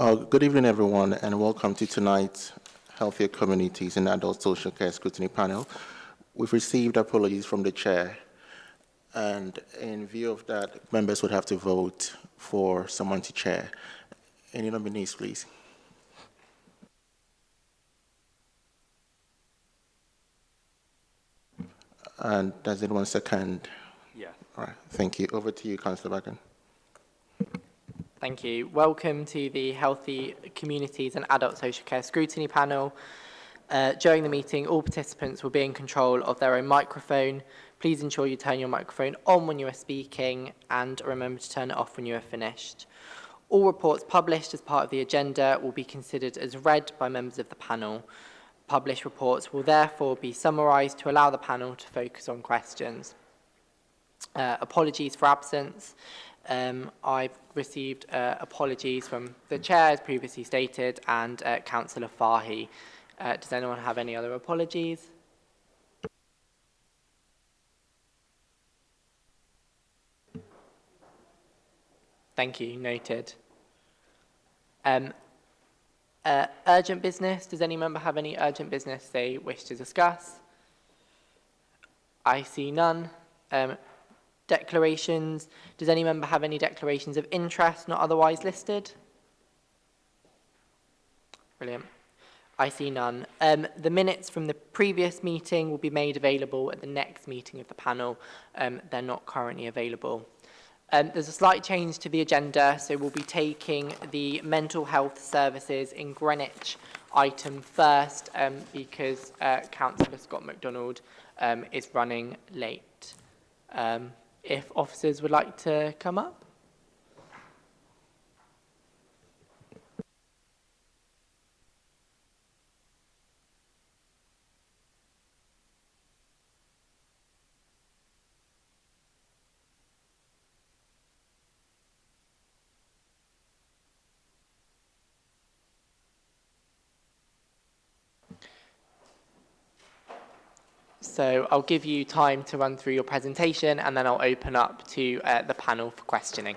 Uh, good evening, everyone, and welcome to tonight's Healthier Communities and Adult Social Care Scrutiny Panel. We've received apologies from the chair, and in view of that, members would have to vote for someone to chair. Any nominees, please? And does anyone second? Yeah. All right, thank you. Over to you, Councillor Bagan. Thank you. Welcome to the Healthy Communities and Adult Social Care Scrutiny Panel. Uh, during the meeting, all participants will be in control of their own microphone. Please ensure you turn your microphone on when you are speaking and remember to turn it off when you are finished. All reports published as part of the agenda will be considered as read by members of the panel. Published reports will therefore be summarised to allow the panel to focus on questions. Uh, apologies for absence. Um, I've received uh, apologies from the chair, as previously stated, and uh, Councillor Fahy. Uh, does anyone have any other apologies? Thank you, noted. Um, uh, urgent business, does any member have any urgent business they wish to discuss? I see none. Um, Declarations. Does any member have any declarations of interest not otherwise listed? Brilliant. I see none. Um, the minutes from the previous meeting will be made available at the next meeting of the panel. Um, they're not currently available. Um, there's a slight change to the agenda, so we'll be taking the mental health services in Greenwich item first um, because uh, Councillor Scott MacDonald um, is running late. Um, if officers would like to come up. So I'll give you time to run through your presentation and then I'll open up to uh, the panel for questioning.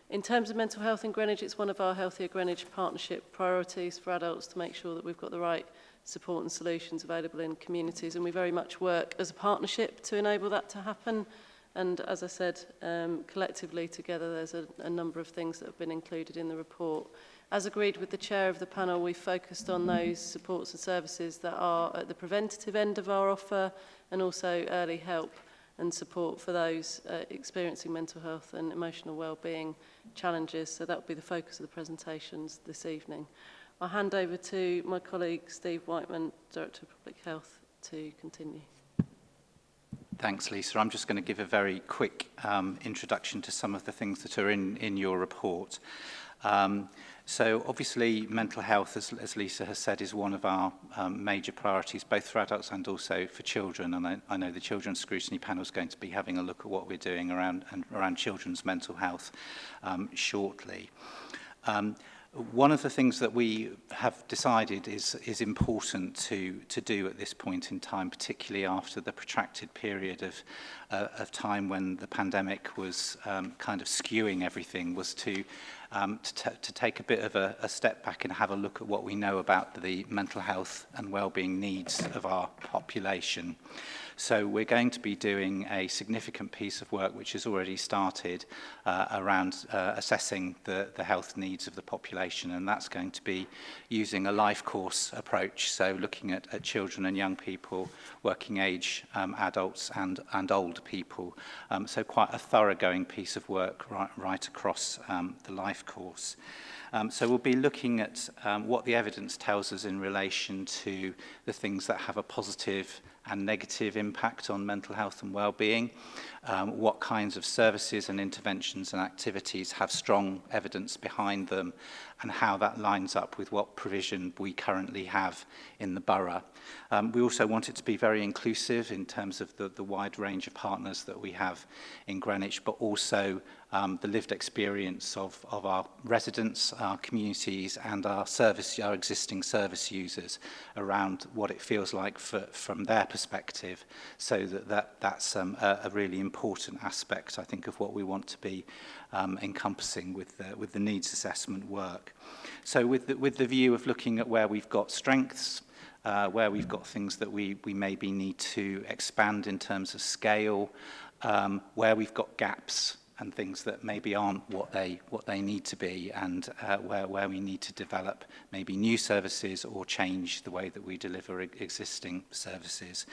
In terms of mental health in Greenwich, it's one of our Healthier Greenwich partnership priorities for adults to make sure that we've got the right support and solutions available in communities and we very much work as a partnership to enable that to happen and as I said um, collectively together there's a, a number of things that have been included in the report. As agreed with the chair of the panel we focused on those supports and services that are at the preventative end of our offer and also early help and support for those uh, experiencing mental health and emotional well-being challenges. So that will be the focus of the presentations this evening. I'll hand over to my colleague Steve Whiteman, Director of Public Health, to continue. Thanks, Lisa. I'm just going to give a very quick um, introduction to some of the things that are in, in your report. Um, So obviously mental health, as, as Lisa has said, is one of our um, major priorities, both for adults and also for children. And I, I know the Children's Scrutiny Panel is going to be having a look at what we're doing around, and, around children's mental health um, shortly. Um, one of the things that we have decided is, is important to, to do at this point in time, particularly after the protracted period of, uh, of time when the pandemic was um, kind of skewing everything, was to, um, to, to take a bit of a, a step back and have a look at what we know about the mental health and well-being needs of our population. So we're going to be doing a significant piece of work which has already started uh, around uh, assessing the, the health needs of the population and that's going to be using a life course approach. So looking at, at children and young people, working age um, adults and, and old people. Um, so quite a thoroughgoing piece of work right, right across um, the life course. Um, so we'll be looking at um, what the evidence tells us in relation to the things that have a positive and negative impact on mental health and well-being, um, what kinds of services and interventions and activities have strong evidence behind them, and how that lines up with what provision we currently have in the borough. Um, we also want it to be very inclusive in terms of the, the wide range of partners that we have in Greenwich, but also um, the lived experience of, of our residents, our communities and our service, our existing service users around what it feels like for, from their perspective. So that, that that's um, a, a really important aspect, I think, of what we want to be um, encompassing with the, with the needs assessment work. So with the, with the view of looking at where we've got strengths, uh, where we've got things that we, we maybe need to expand in terms of scale, um, where we've got gaps and things that maybe aren't what they what they need to be and uh, where where we need to develop maybe new services or change the way that we deliver e existing services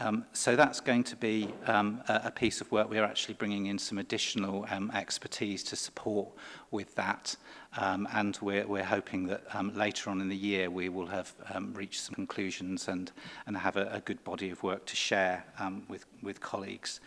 um so that's going to be um a, a piece of work we're actually bringing in some additional um expertise to support with that um and we're we're hoping that um later on in the year we will have um reached some conclusions and and have a, a good body of work to share um with with colleagues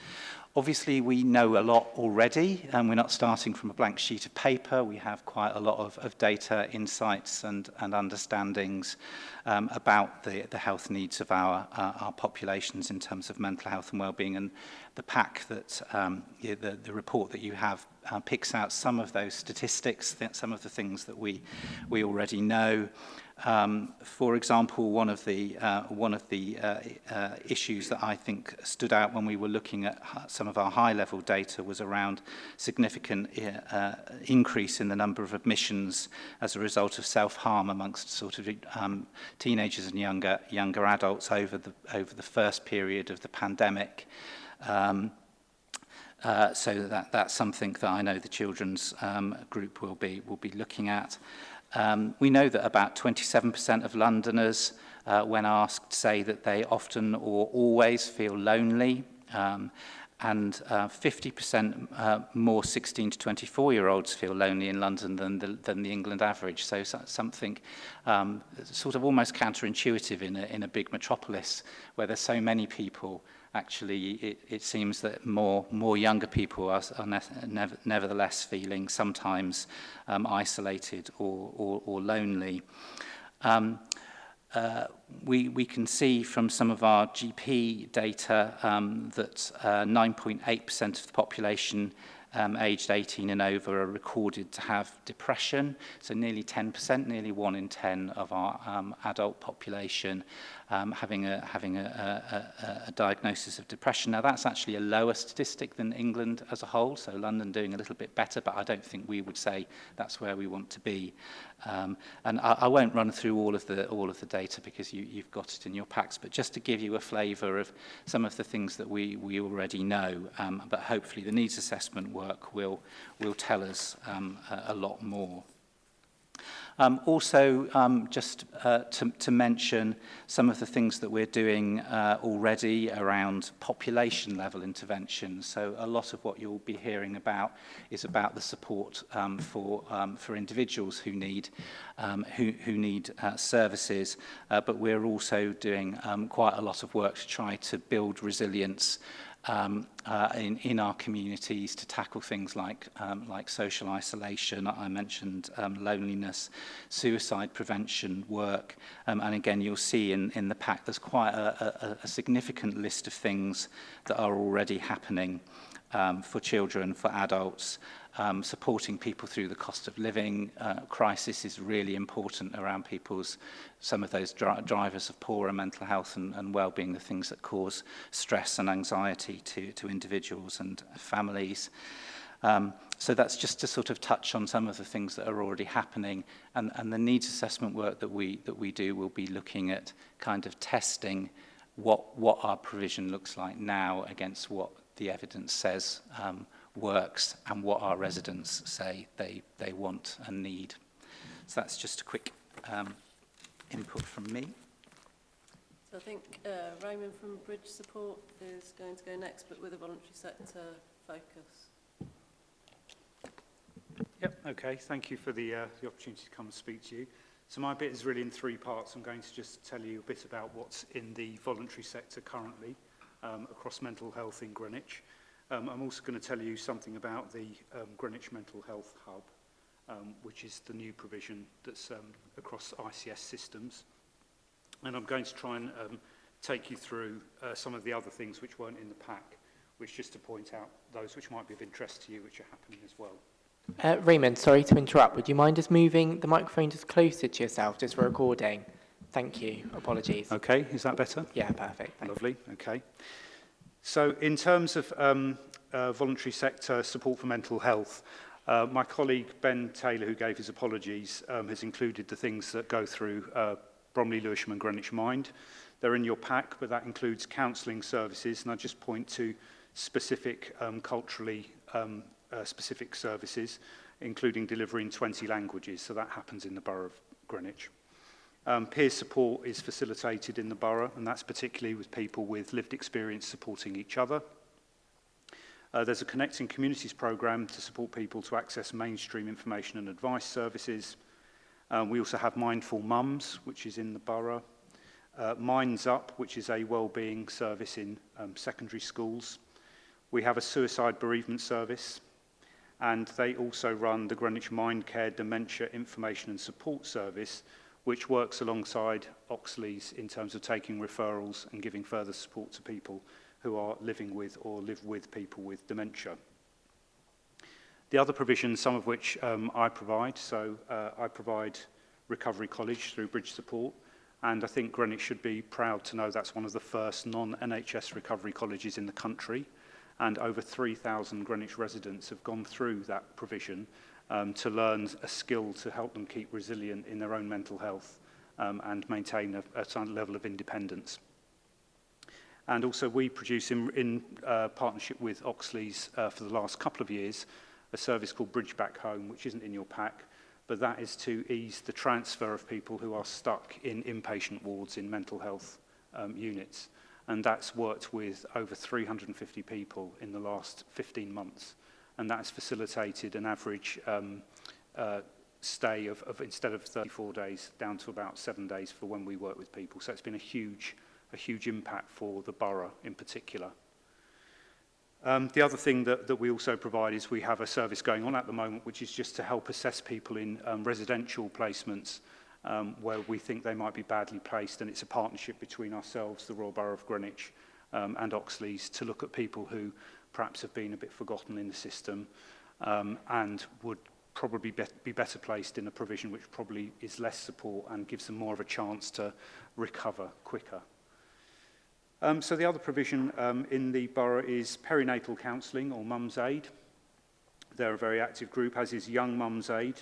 Obviously, we know a lot already, and we're not starting from a blank sheet of paper. We have quite a lot of, of data, insights, and, and understandings um, about the, the health needs of our, uh, our populations in terms of mental health and well-being. And the pack that um, the, the report that you have uh, picks out some of those statistics, some of the things that we, we already know. Um, for example, one of the, uh, one of the uh, uh, issues that I think stood out when we were looking at some of our high-level data was around significant uh, uh, increase in the number of admissions as a result of self-harm amongst sort of um, teenagers and younger, younger adults over the, over the first period of the pandemic. Um, uh, so that, that's something that I know the children's um, group will be, will be looking at. Um, we know that about 27% of Londoners, uh, when asked, say that they often or always feel lonely. Um, and uh, 50% uh, more 16 to 24 year olds feel lonely in London than the, than the England average. So, something um, sort of almost counterintuitive in a, in a big metropolis where there's so many people actually it, it seems that more, more younger people are, are ne nevertheless feeling sometimes um, isolated or, or, or lonely. Um, uh, we, we can see from some of our GP data um, that 9.8% uh, of the population um, aged 18 and over are recorded to have depression. So nearly 10%, nearly one in 10 of our um, adult population um, having, a, having a, a, a, a diagnosis of depression. Now, that's actually a lower statistic than England as a whole, so London doing a little bit better, but I don't think we would say that's where we want to be. Um, and I, I won't run through all of the, all of the data because you, you've got it in your packs, but just to give you a flavour of some of the things that we, we already know, um, but hopefully the needs assessment work will, will tell us um, a, a lot more. Um, also, um, just uh, to, to mention some of the things that we're doing uh, already around population level intervention. So a lot of what you'll be hearing about is about the support um, for, um, for individuals who need, um, who, who need uh, services. Uh, but we're also doing um, quite a lot of work to try to build resilience um, uh, in, in our communities to tackle things like, um, like social isolation, I mentioned um, loneliness, suicide prevention work, um, and again you'll see in, in the pack there's quite a, a, a significant list of things that are already happening um, for children, for adults, um, supporting people through the cost of living uh, crisis is really important around people's, some of those dri drivers of poorer mental health and, and well-being, the things that cause stress and anxiety to, to individuals and families. Um, so that's just to sort of touch on some of the things that are already happening and, and the needs assessment work that we, that we do will be looking at kind of testing what, what our provision looks like now against what the evidence says um, works and what our residents say they, they want and need. So that's just a quick um, input from me. So I think uh, Raymond from Bridge Support is going to go next, but with a voluntary sector focus. Yep, okay. Thank you for the, uh, the opportunity to come and speak to you. So my bit is really in three parts. I'm going to just tell you a bit about what's in the voluntary sector currently um, across mental health in Greenwich. Um, I'm also going to tell you something about the um, Greenwich Mental Health Hub, um, which is the new provision that's um, across ICS systems. And I'm going to try and um, take you through uh, some of the other things which weren't in the pack, which just to point out those which might be of interest to you, which are happening as well. Uh, Raymond, sorry to interrupt. Would you mind just moving the microphone just closer to yourself just for recording? Thank you. Apologies. Okay, is that better? Yeah, perfect. Thanks. Lovely. Okay. So in terms of um, uh, voluntary sector support for mental health, uh, my colleague Ben Taylor, who gave his apologies, um, has included the things that go through uh, Bromley, Lewisham and Greenwich Mind. They're in your pack, but that includes counselling services, and I just point to specific um, culturally um, uh, specific services, including delivery in 20 languages, so that happens in the borough of Greenwich. Um, peer support is facilitated in the borough, and that's particularly with people with lived experience supporting each other. Uh, there's a Connecting Communities programme to support people to access mainstream information and advice services. Um, we also have Mindful Mums, which is in the borough. Uh, Minds Up, which is a wellbeing service in um, secondary schools. We have a suicide bereavement service, and they also run the Greenwich Mind Care Dementia Information and Support Service, which works alongside Oxley's in terms of taking referrals and giving further support to people who are living with or live with people with dementia. The other provisions, some of which um, I provide, so uh, I provide Recovery College through Bridge Support, and I think Greenwich should be proud to know that's one of the first non-NHS recovery colleges in the country, and over 3,000 Greenwich residents have gone through that provision um, to learn a skill to help them keep resilient in their own mental health um, and maintain a, a certain level of independence. And also we produce in, in uh, partnership with Oxley's uh, for the last couple of years a service called Bridge Back Home, which isn't in your pack, but that is to ease the transfer of people who are stuck in inpatient wards in mental health um, units. And that's worked with over 350 people in the last 15 months and that's facilitated an average um, uh, stay of, of instead of 34 days down to about seven days for when we work with people. So it's been a huge, a huge impact for the borough in particular. Um, the other thing that, that we also provide is we have a service going on at the moment, which is just to help assess people in um, residential placements um, where we think they might be badly placed. And it's a partnership between ourselves, the Royal Borough of Greenwich um, and Oxley's, to look at people who perhaps have been a bit forgotten in the system um, and would probably be, be better placed in a provision which probably is less support and gives them more of a chance to recover quicker. Um, so the other provision um, in the borough is perinatal counselling or mum's aid. They're a very active group, as is Young Mum's Aid.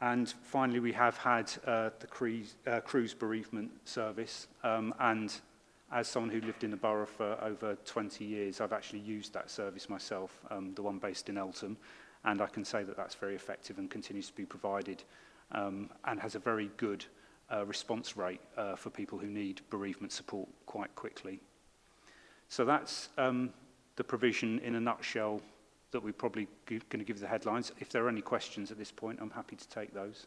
And finally, we have had uh, the cruise, uh, cruise bereavement service um, and as someone who lived in the borough for over 20 years, I've actually used that service myself, um, the one based in Eltham, and I can say that that's very effective and continues to be provided um, and has a very good uh, response rate uh, for people who need bereavement support quite quickly. So that's um, the provision in a nutshell that we're probably going to give the headlines. If there are any questions at this point, I'm happy to take those.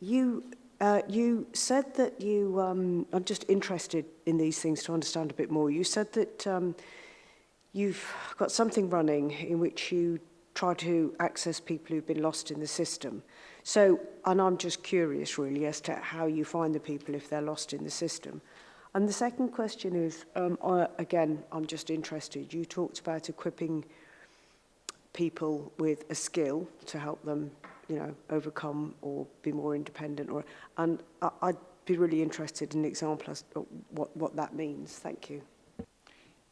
you, uh, you said that you, um, I'm just interested in these things to understand a bit more. You said that um, you've got something running in which you try to access people who've been lost in the system. So, and I'm just curious really as to how you find the people if they're lost in the system. And the second question is, um, I, again, I'm just interested. You talked about equipping people with a skill to help them, you know, overcome or be more independent. Or, and I, I'd be really interested in an example as what, what that means. Thank you.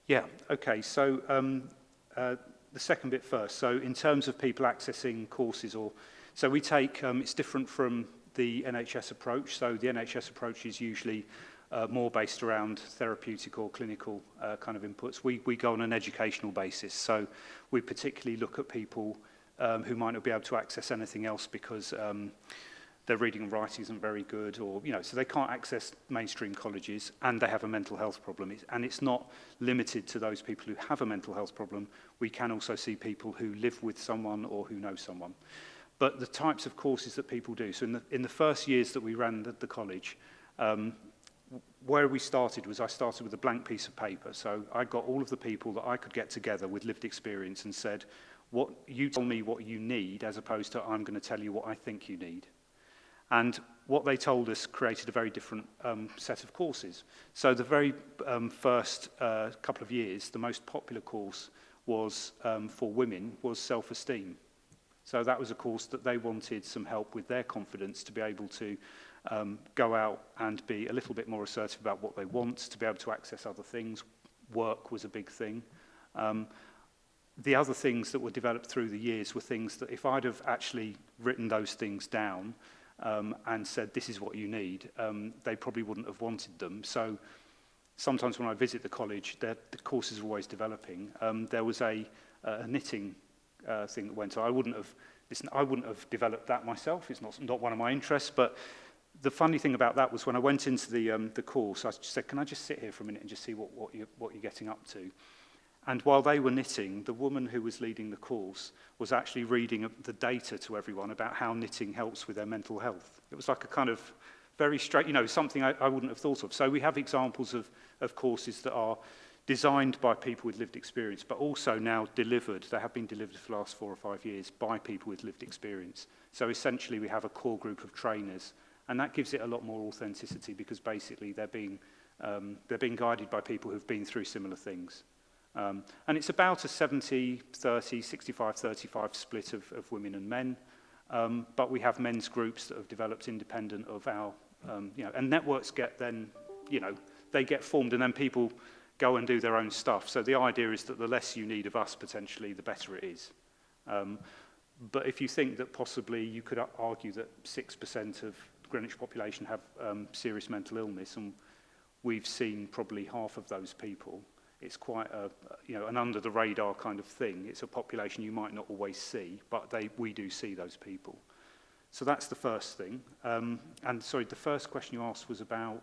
Yeah, okay. So um, uh, the second bit first. So in terms of people accessing courses or... So we take, um, it's different from the NHS approach. So the NHS approach is usually uh, more based around therapeutic or clinical uh, kind of inputs. We, we go on an educational basis. So we particularly look at people um, who might not be able to access anything else because um, their reading and writing isn't very good or, you know, so they can't access mainstream colleges and they have a mental health problem. It's, and it's not limited to those people who have a mental health problem. We can also see people who live with someone or who know someone. But the types of courses that people do, so in the, in the first years that we ran the, the college, um, where we started was I started with a blank piece of paper. So I got all of the people that I could get together with lived experience and said, what, you tell me what you need as opposed to I'm going to tell you what I think you need. And what they told us created a very different um, set of courses. So the very um, first uh, couple of years, the most popular course was um, for women was self-esteem. So that was a course that they wanted some help with their confidence to be able to um, go out and be a little bit more assertive about what they want, to be able to access other things. Work was a big thing. Um, the other things that were developed through the years were things that if I'd have actually written those things down, um, and said, this is what you need, um, they probably wouldn't have wanted them. So sometimes when I visit the college, the courses are always developing. Um, there was a, a knitting uh, thing that went on. I wouldn't have, listen, I wouldn't have developed that myself. It's not, not one of my interests, but the funny thing about that was when I went into the, um, the course, I said, can I just sit here for a minute and just see what, what, you, what you're getting up to? And while they were knitting, the woman who was leading the course was actually reading the data to everyone about how knitting helps with their mental health. It was like a kind of very straight, you know, something I, I wouldn't have thought of. So we have examples of, of courses that are designed by people with lived experience, but also now delivered, they have been delivered for the last four or five years by people with lived experience. So essentially we have a core group of trainers, and that gives it a lot more authenticity because basically they're being, um, they're being guided by people who've been through similar things. Um, and it's about a 70, 30, 65, 35 split of, of women and men. Um, but we have men's groups that have developed independent of our, um, you know, and networks get then, you know, they get formed and then people go and do their own stuff. So the idea is that the less you need of us potentially, the better it is. Um, but if you think that possibly you could argue that 6% of Greenwich population have um, serious mental illness, and we've seen probably half of those people, it's quite a, you know, an under the radar kind of thing. It's a population you might not always see, but they, we do see those people. So that's the first thing. Um, and sorry, the first question you asked was about...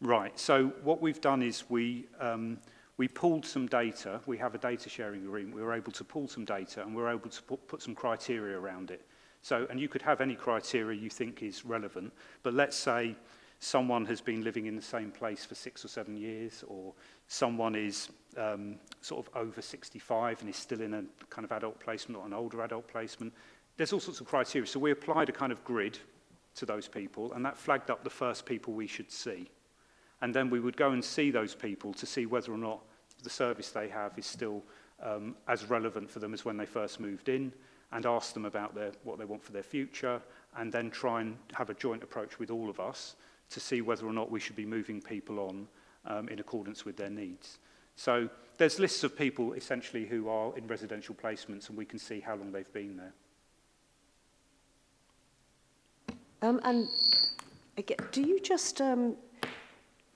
Right, so what we've done is we, um, we pulled some data. We have a data sharing agreement. We were able to pull some data and we were able to put, put some criteria around it. So, and you could have any criteria you think is relevant, but let's say someone has been living in the same place for six or seven years, or someone is um, sort of over 65 and is still in a kind of adult placement or an older adult placement. There's all sorts of criteria. So we applied a kind of grid to those people, and that flagged up the first people we should see. And then we would go and see those people to see whether or not the service they have is still um, as relevant for them as when they first moved in, and ask them about their, what they want for their future, and then try and have a joint approach with all of us to see whether or not we should be moving people on um, in accordance with their needs. So there's lists of people essentially who are in residential placements and we can see how long they've been there. Um, and again, do you just, um,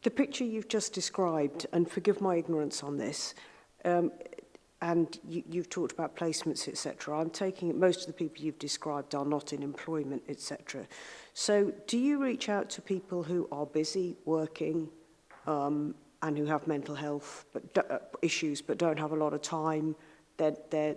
the picture you've just described, and forgive my ignorance on this, um, and you, you've talked about placements, etc. I'm taking it most of the people you've described are not in employment, etc. So do you reach out to people who are busy working um, and who have mental health but do, uh, issues but don't have a lot of time? They're, they're,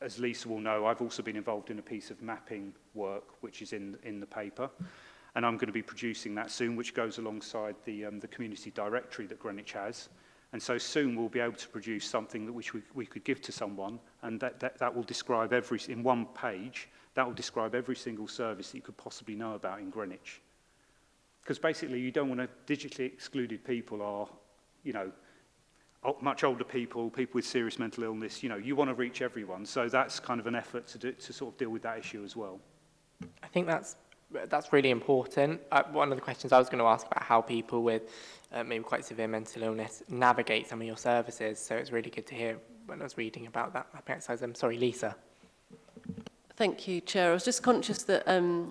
as Lisa will know, I've also been involved in a piece of mapping work, which is in, in the paper. And I'm going to be producing that soon, which goes alongside the, um, the community directory that Greenwich has. And so soon we'll be able to produce something that which we, we could give to someone, and that, that, that will describe every, in one page, that will describe every single service that you could possibly know about in Greenwich. Because basically you don't want to digitally excluded people are, you know, much older people, people with serious mental illness, you know, you want to reach everyone. So that's kind of an effort to, do, to sort of deal with that issue as well. I think that's that's really important. Uh, one of the questions I was going to ask about how people with uh, maybe quite severe mental illness navigate some of your services. So it's really good to hear when I was reading about that I'm sorry, Lisa. Thank you, Chair. I was just conscious that um,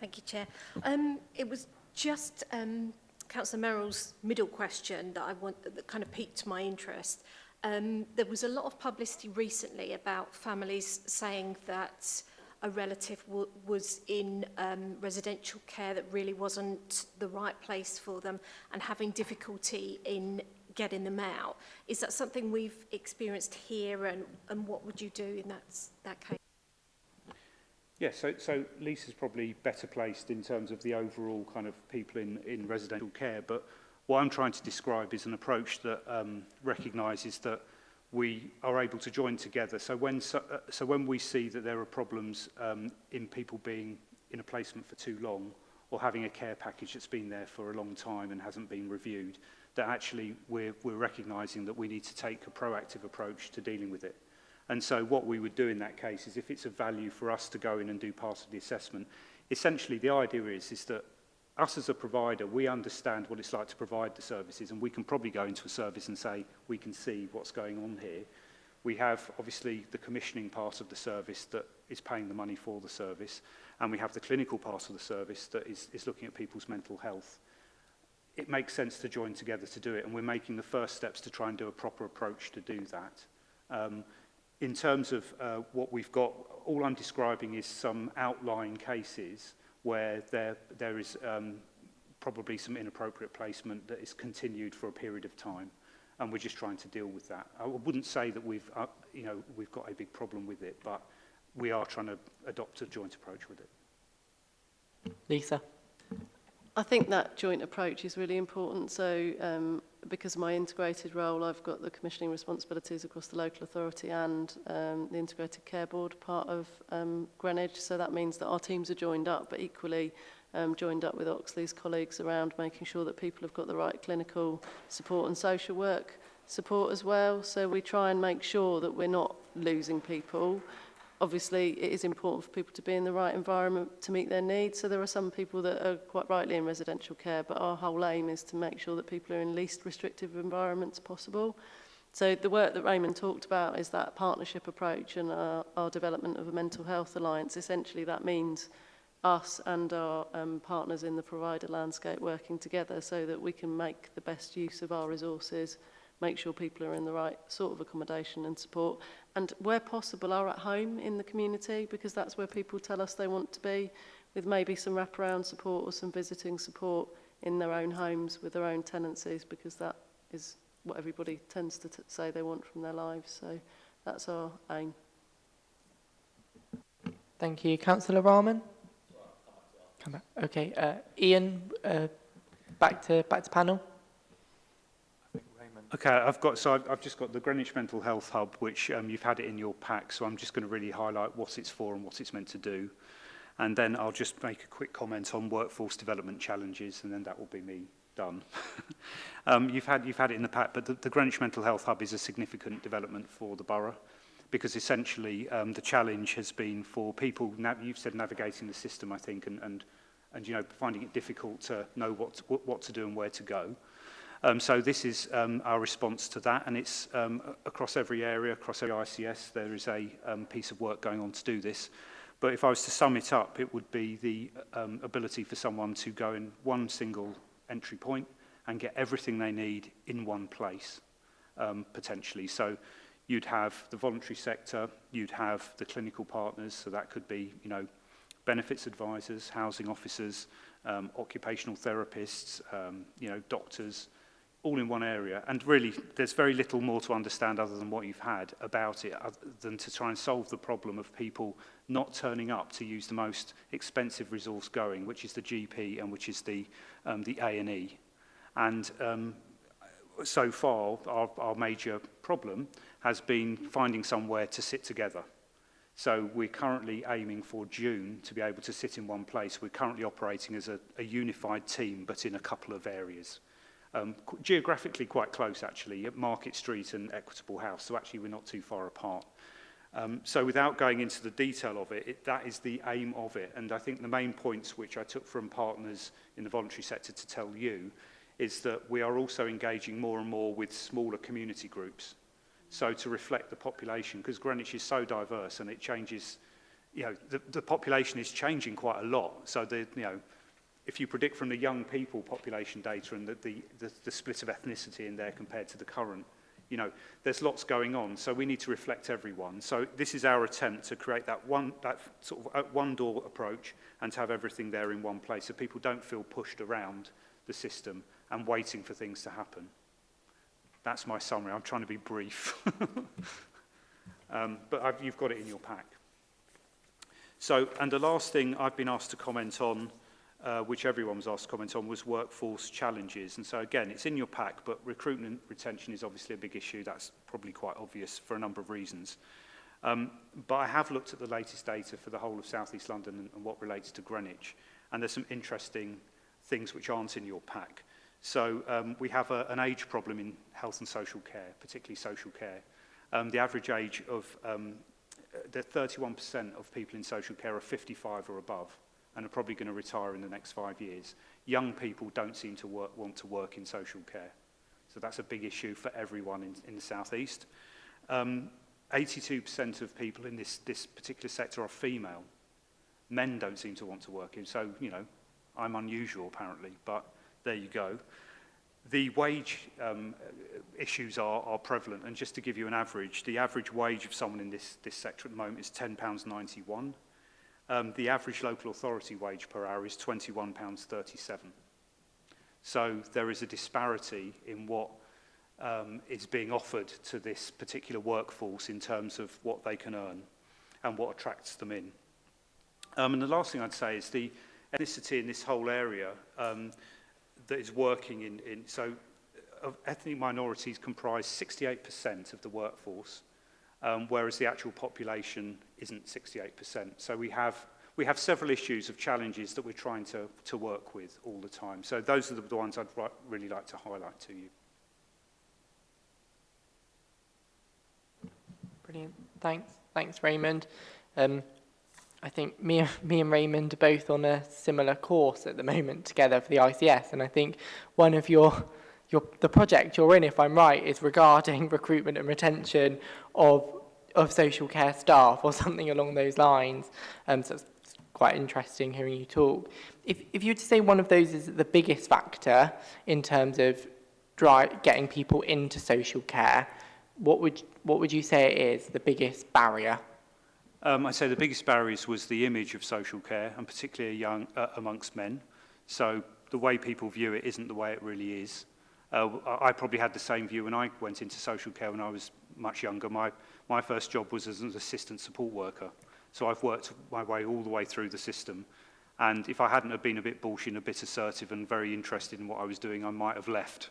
Thank you, Chair. Um, it was just um, Councillor Merrill's middle question that I want that kind of piqued my interest. Um, there was a lot of publicity recently about families saying that a relative was in um, residential care that really wasn't the right place for them and having difficulty in getting them out. Is that something we've experienced here and, and what would you do in that, that case? Yes, so, so Lisa's probably better placed in terms of the overall kind of people in, in residential care, but what I'm trying to describe is an approach that um, recognises that we are able to join together. So when, so, uh, so when we see that there are problems um, in people being in a placement for too long or having a care package that's been there for a long time and hasn't been reviewed, that actually we're, we're recognising that we need to take a proactive approach to dealing with it. And so what we would do in that case is if it's a value for us to go in and do part of the assessment, essentially the idea is, is that us as a provider, we understand what it's like to provide the services and we can probably go into a service and say, we can see what's going on here. We have obviously the commissioning part of the service that is paying the money for the service and we have the clinical part of the service that is, is looking at people's mental health. It makes sense to join together to do it and we're making the first steps to try and do a proper approach to do that. Um, in terms of uh, what we've got, all I'm describing is some outlying cases where there, there is um, probably some inappropriate placement that is continued for a period of time. And we're just trying to deal with that. I wouldn't say that we've, uh, you know, we've got a big problem with it, but we are trying to adopt a joint approach with it. Lisa. I think that joint approach is really important. So um, because of my integrated role, I've got the commissioning responsibilities across the local authority and um, the integrated care board part of um, Greenwich. So that means that our teams are joined up, but equally um, joined up with Oxley's colleagues around making sure that people have got the right clinical support and social work support as well. So we try and make sure that we're not losing people obviously it is important for people to be in the right environment to meet their needs. So there are some people that are quite rightly in residential care, but our whole aim is to make sure that people are in least restrictive environments possible. So the work that Raymond talked about is that partnership approach and our, our development of a mental health alliance. Essentially that means us and our um, partners in the provider landscape working together so that we can make the best use of our resources make sure people are in the right sort of accommodation and support and where possible are at home in the community because that's where people tell us they want to be with maybe some wraparound support or some visiting support in their own homes with their own tenancies because that is what everybody tends to say they want from their lives so that's our aim. Thank you. Councillor Rahman? Come back. Okay. Uh, Ian, uh, back to back to panel. Okay, I've got, so I've, I've just got the Greenwich Mental Health Hub, which um, you've had it in your pack, so I'm just going to really highlight what it's for and what it's meant to do. And then I'll just make a quick comment on workforce development challenges, and then that will be me done. um, you've, had, you've had it in the pack, but the, the Greenwich Mental Health Hub is a significant development for the borough because essentially um, the challenge has been for people, you've said navigating the system, I think, and, and, and you know, finding it difficult to know what, to, what to do and where to go. Um, so this is um, our response to that, and it's um, across every area, across every ICS, there is a um, piece of work going on to do this. But if I was to sum it up, it would be the um, ability for someone to go in one single entry point and get everything they need in one place, um, potentially. So you'd have the voluntary sector, you'd have the clinical partners, so that could be, you know, benefits advisors, housing officers, um, occupational therapists, um, you know, doctors, all in one area. And really, there's very little more to understand other than what you've had about it, than to try and solve the problem of people not turning up to use the most expensive resource going, which is the GP and which is the um, the A&E. And um, so far, our, our major problem has been finding somewhere to sit together. So we're currently aiming for June to be able to sit in one place. We're currently operating as a, a unified team, but in a couple of areas um, geographically quite close actually, at Market Street and Equitable House, so actually we're not too far apart. Um, so without going into the detail of it, it, that is the aim of it. And I think the main points which I took from partners in the voluntary sector to tell you is that we are also engaging more and more with smaller community groups. So to reflect the population, because Greenwich is so diverse and it changes, you know, the, the population is changing quite a lot. So the, you know, if you predict from the young people population data and the, the, the, the split of ethnicity in there compared to the current, you know, there's lots going on, so we need to reflect everyone. So this is our attempt to create that one, that sort of uh, one door approach and to have everything there in one place so people don't feel pushed around the system and waiting for things to happen. That's my summary. I'm trying to be brief. um, but I've, you've got it in your pack. So, and the last thing I've been asked to comment on uh, which everyone was asked to comment on, was workforce challenges. And so again, it's in your pack, but recruitment retention is obviously a big issue. That's probably quite obvious for a number of reasons. Um, but I have looked at the latest data for the whole of South East London and, and what relates to Greenwich. And there's some interesting things which aren't in your pack. So um, we have a, an age problem in health and social care, particularly social care. Um, the average age of um, uh, the 31% of people in social care are 55 or above and are probably going to retire in the next five years. Young people don't seem to work, want to work in social care. So that's a big issue for everyone in, in the southeast. 82% um, of people in this, this particular sector are female. Men don't seem to want to work in, so, you know, I'm unusual apparently, but there you go. The wage um, issues are, are prevalent, and just to give you an average, the average wage of someone in this, this sector at the moment is £10.91 um, the average local authority wage per hour is £21.37. So there is a disparity in what um, is being offered to this particular workforce in terms of what they can earn and what attracts them in. Um, and the last thing I'd say is the ethnicity in this whole area um, that is working in, in so of uh, ethnic minorities comprise 68% of the workforce um, whereas the actual population isn't 68%. So we have we have several issues of challenges that we're trying to, to work with all the time. So those are the, the ones I'd really like to highlight to you. Brilliant. Thanks. Thanks, Raymond. Um, I think me, me and Raymond are both on a similar course at the moment together for the ICS, and I think one of your your, the project you're in, if I'm right, is regarding recruitment and retention of, of social care staff or something along those lines. Um, so it's quite interesting hearing you talk. If, if you were to say one of those is the biggest factor in terms of dry, getting people into social care, what would, what would you say it is, the biggest barrier? Um, I'd say the biggest barriers was the image of social care, and particularly young, uh, amongst men. So the way people view it isn't the way it really is. Uh, I probably had the same view when I went into social care when I was much younger. My, my first job was as an assistant support worker. So I've worked my way all the way through the system. And if I hadn't have been a bit bullshit, a bit assertive and very interested in what I was doing, I might have left.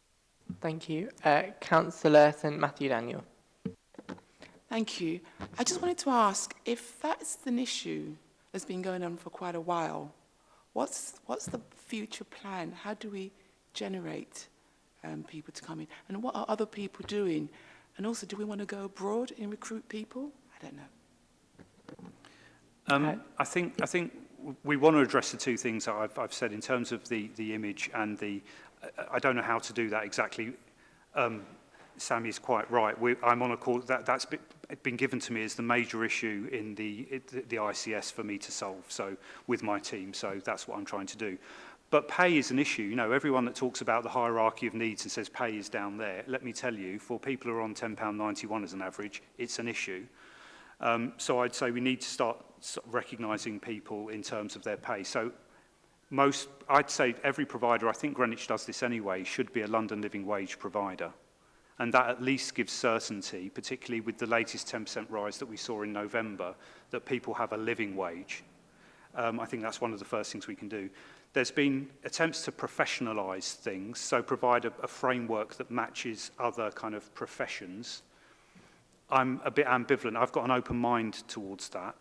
Thank you. Uh, Councillor St Matthew Daniel. Thank you. I just wanted to ask, if that's an issue that's been going on for quite a while, what's, what's the future plan? How do we generate um, people to come in? And what are other people doing? And also, do we want to go abroad and recruit people? I don't know. Um, uh, I think I think we want to address the two things that I've, I've said in terms of the the image and the. I don't know how to do that exactly. Um, Sammy is quite right. We, I'm on a call that that's been, given to me as the major issue in the, the ICS for me to solve. So with my team, so that's what I'm trying to do. But pay is an issue. You know, everyone that talks about the hierarchy of needs and says pay is down there, let me tell you, for people who are on £10.91 as an average, it's an issue. Um, so I'd say we need to start recognising people in terms of their pay. So most, I'd say every provider, I think Greenwich does this anyway, should be a London living wage provider. And that at least gives certainty, particularly with the latest 10% rise that we saw in November, that people have a living wage. Um, I think that's one of the first things we can do. There's been attempts to professionalise things, so provide a, a framework that matches other kind of professions. I'm a bit ambivalent. I've got an open mind towards that.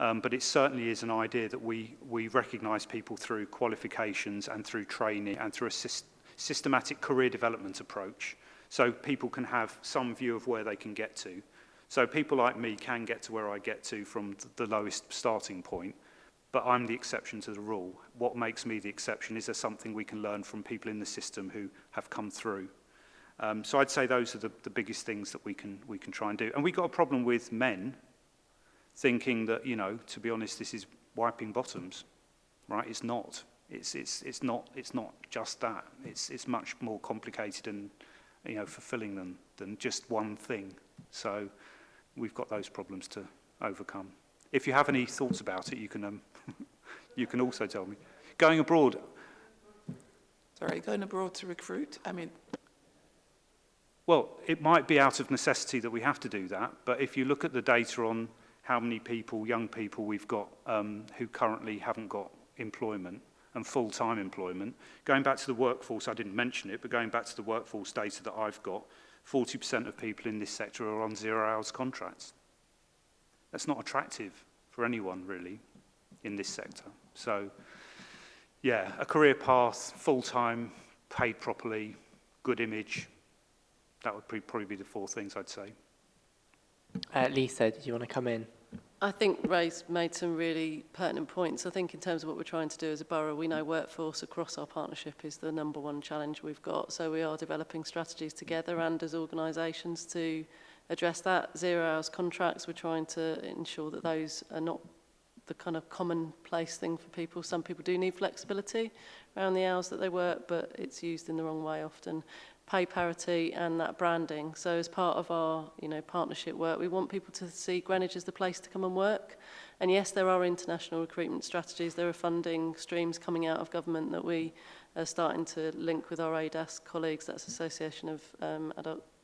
um, but it certainly is an idea that we, we recognise people through qualifications and through training and through a syst systematic career development approach so people can have some view of where they can get to. So people like me can get to where I get to from the lowest starting point, but I'm the exception to the rule. What makes me the exception? Is there something we can learn from people in the system who have come through? Um, so I'd say those are the, the biggest things that we can, we can try and do. And we've got a problem with men thinking that, you know, to be honest, this is wiping bottoms, right? It's not. It's, it's, it's, not, it's not just that. It's, it's much more complicated and you know, fulfilling than, than just one thing. So we've got those problems to overcome. If you have any thoughts about it, you can, um, you can also tell me. Going abroad. Sorry, going abroad to recruit? I mean... Well, it might be out of necessity that we have to do that, but if you look at the data on how many people, young people, we've got um, who currently haven't got employment and full-time employment. Going back to the workforce, I didn't mention it, but going back to the workforce data that I've got, 40% of people in this sector are on zero hours contracts. That's not attractive for anyone really in this sector. So yeah, a career path, full-time, paid properly, good image, that would probably be the four things I'd say. Uh, Lisa, did you want to come in? I think Ray's made some really pertinent points. I think in terms of what we're trying to do as a borough, we know workforce across our partnership is the number one challenge we've got. So we are developing strategies together and as organisations to address that. Zero hours contracts, we're trying to ensure that those are not the kind of commonplace thing for people. Some people do need flexibility around the hours that they work, but it's used in the wrong way often pay parity and that branding. So as part of our you know, partnership work, we want people to see Greenwich as the place to come and work. And yes, there are international recruitment strategies. There are funding streams coming out of government that we are starting to link with our ADAS colleagues. That's Association of um, Adult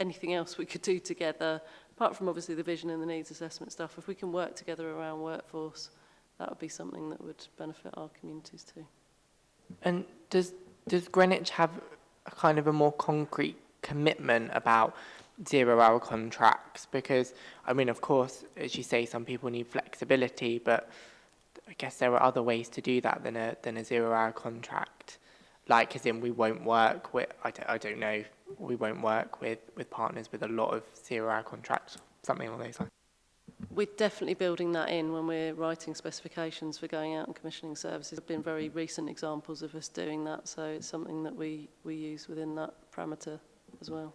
anything else we could do together, apart from obviously the vision and the needs assessment stuff, if we can work together around workforce, that would be something that would benefit our communities too. And does, does Greenwich have a kind of a more concrete commitment about zero hour contracts because I mean of course as you say some people need flexibility but I guess there are other ways to do that than a than a zero hour contract like as in we won't work with I don't, I don't know we won't work with with partners with a lot of zero hour contracts something along those lines We're definitely building that in when we're writing specifications for going out and commissioning services. There have been very recent examples of us doing that, so it's something that we, we use within that parameter as well.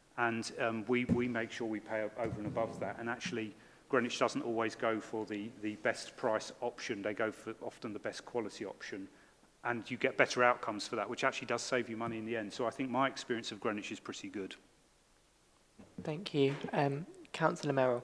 and um, we, we make sure we pay over and above that. And actually, Greenwich doesn't always go for the, the best price option. They go for often the best quality option. And you get better outcomes for that, which actually does save you money in the end. So I think my experience of Greenwich is pretty good. Thank you. Um, Councillor Merrill.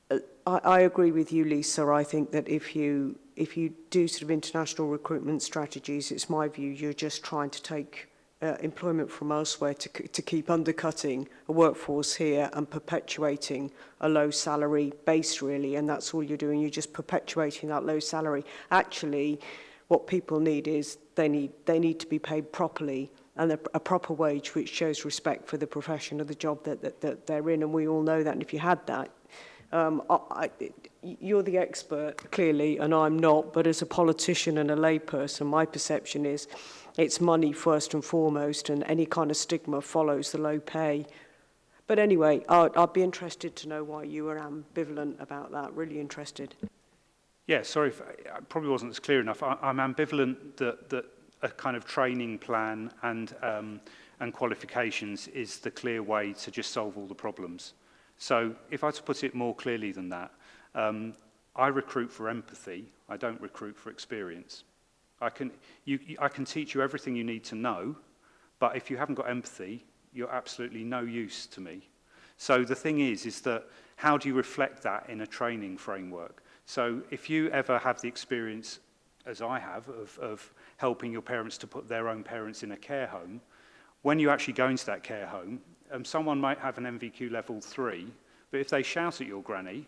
uh, I, I agree with you, Lisa, I think that if you if you do sort of international recruitment strategies, it's my view you're just trying to take uh, employment from elsewhere to, to keep undercutting a workforce here and perpetuating a low salary base really and that's all you're doing you're just perpetuating that low salary actually what people need is they need they need to be paid properly and a, a proper wage which shows respect for the profession of the job that, that, that they're in and we all know that and if you had that um, I, I, you're the expert clearly and I'm not but as a politician and a layperson my perception is It's money first and foremost, and any kind of stigma follows the low pay. But anyway, I'd, I'd be interested to know why you were ambivalent about that, really interested. Yeah, sorry, if I probably wasn't as clear enough. I, I'm ambivalent that, that a kind of training plan and, um, and qualifications is the clear way to just solve all the problems. So if I to put it more clearly than that, um, I recruit for empathy, I don't recruit for experience. I can, you, I can teach you everything you need to know, but if you haven't got empathy, you're absolutely no use to me. So the thing is, is that how do you reflect that in a training framework? So if you ever have the experience, as I have, of, of helping your parents to put their own parents in a care home, when you actually go into that care home, um, someone might have an MVQ level three, but if they shout at your granny,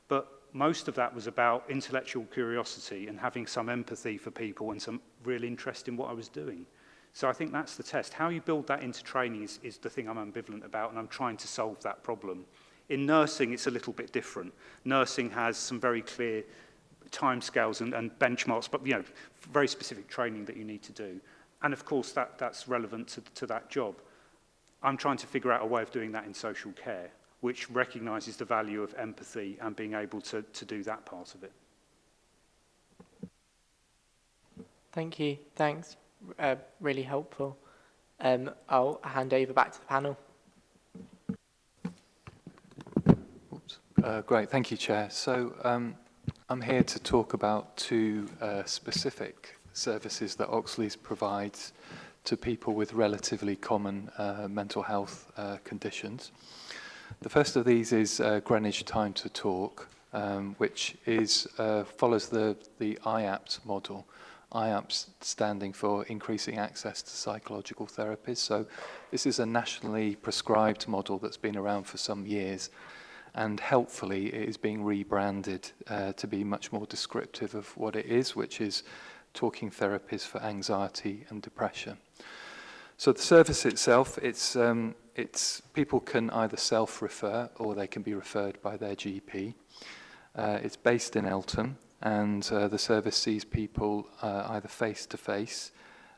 But most of that was about intellectual curiosity and having some empathy for people and some real interest in what I was doing. So I think that's the test. How you build that into training is, is the thing I'm ambivalent about, and I'm trying to solve that problem. In nursing, it's a little bit different. Nursing has some very clear timescales and, and benchmarks, but you know, very specific training that you need to do. And of course, that, that's relevant to, to that job. I'm trying to figure out a way of doing that in social care which recognises the value of empathy and being able to, to do that part of it. Thank you. Thanks. Uh, really helpful. Um, I'll hand over back to the panel. Uh, great, thank you, Chair. So um, I'm here to talk about two uh, specific services that Oxley's provides to people with relatively common uh, mental health uh, conditions. The first of these is uh, Greenwich Time to Talk, um, which is, uh, follows the, the IAPT model. IAPS standing for Increasing Access to Psychological Therapies. So this is a nationally prescribed model that's been around for some years and helpfully it is being rebranded uh, to be much more descriptive of what it is, which is talking therapies for anxiety and depression. So the service itself, it's um, it's, people can either self-refer or they can be referred by their GP. Uh, it's based in Elton and uh, the service sees people uh, either face-to-face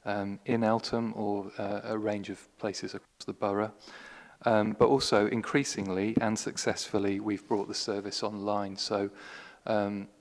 -face, um, in Eltham or uh, a range of places across the borough. Um, but also increasingly and successfully we've brought the service online. So um,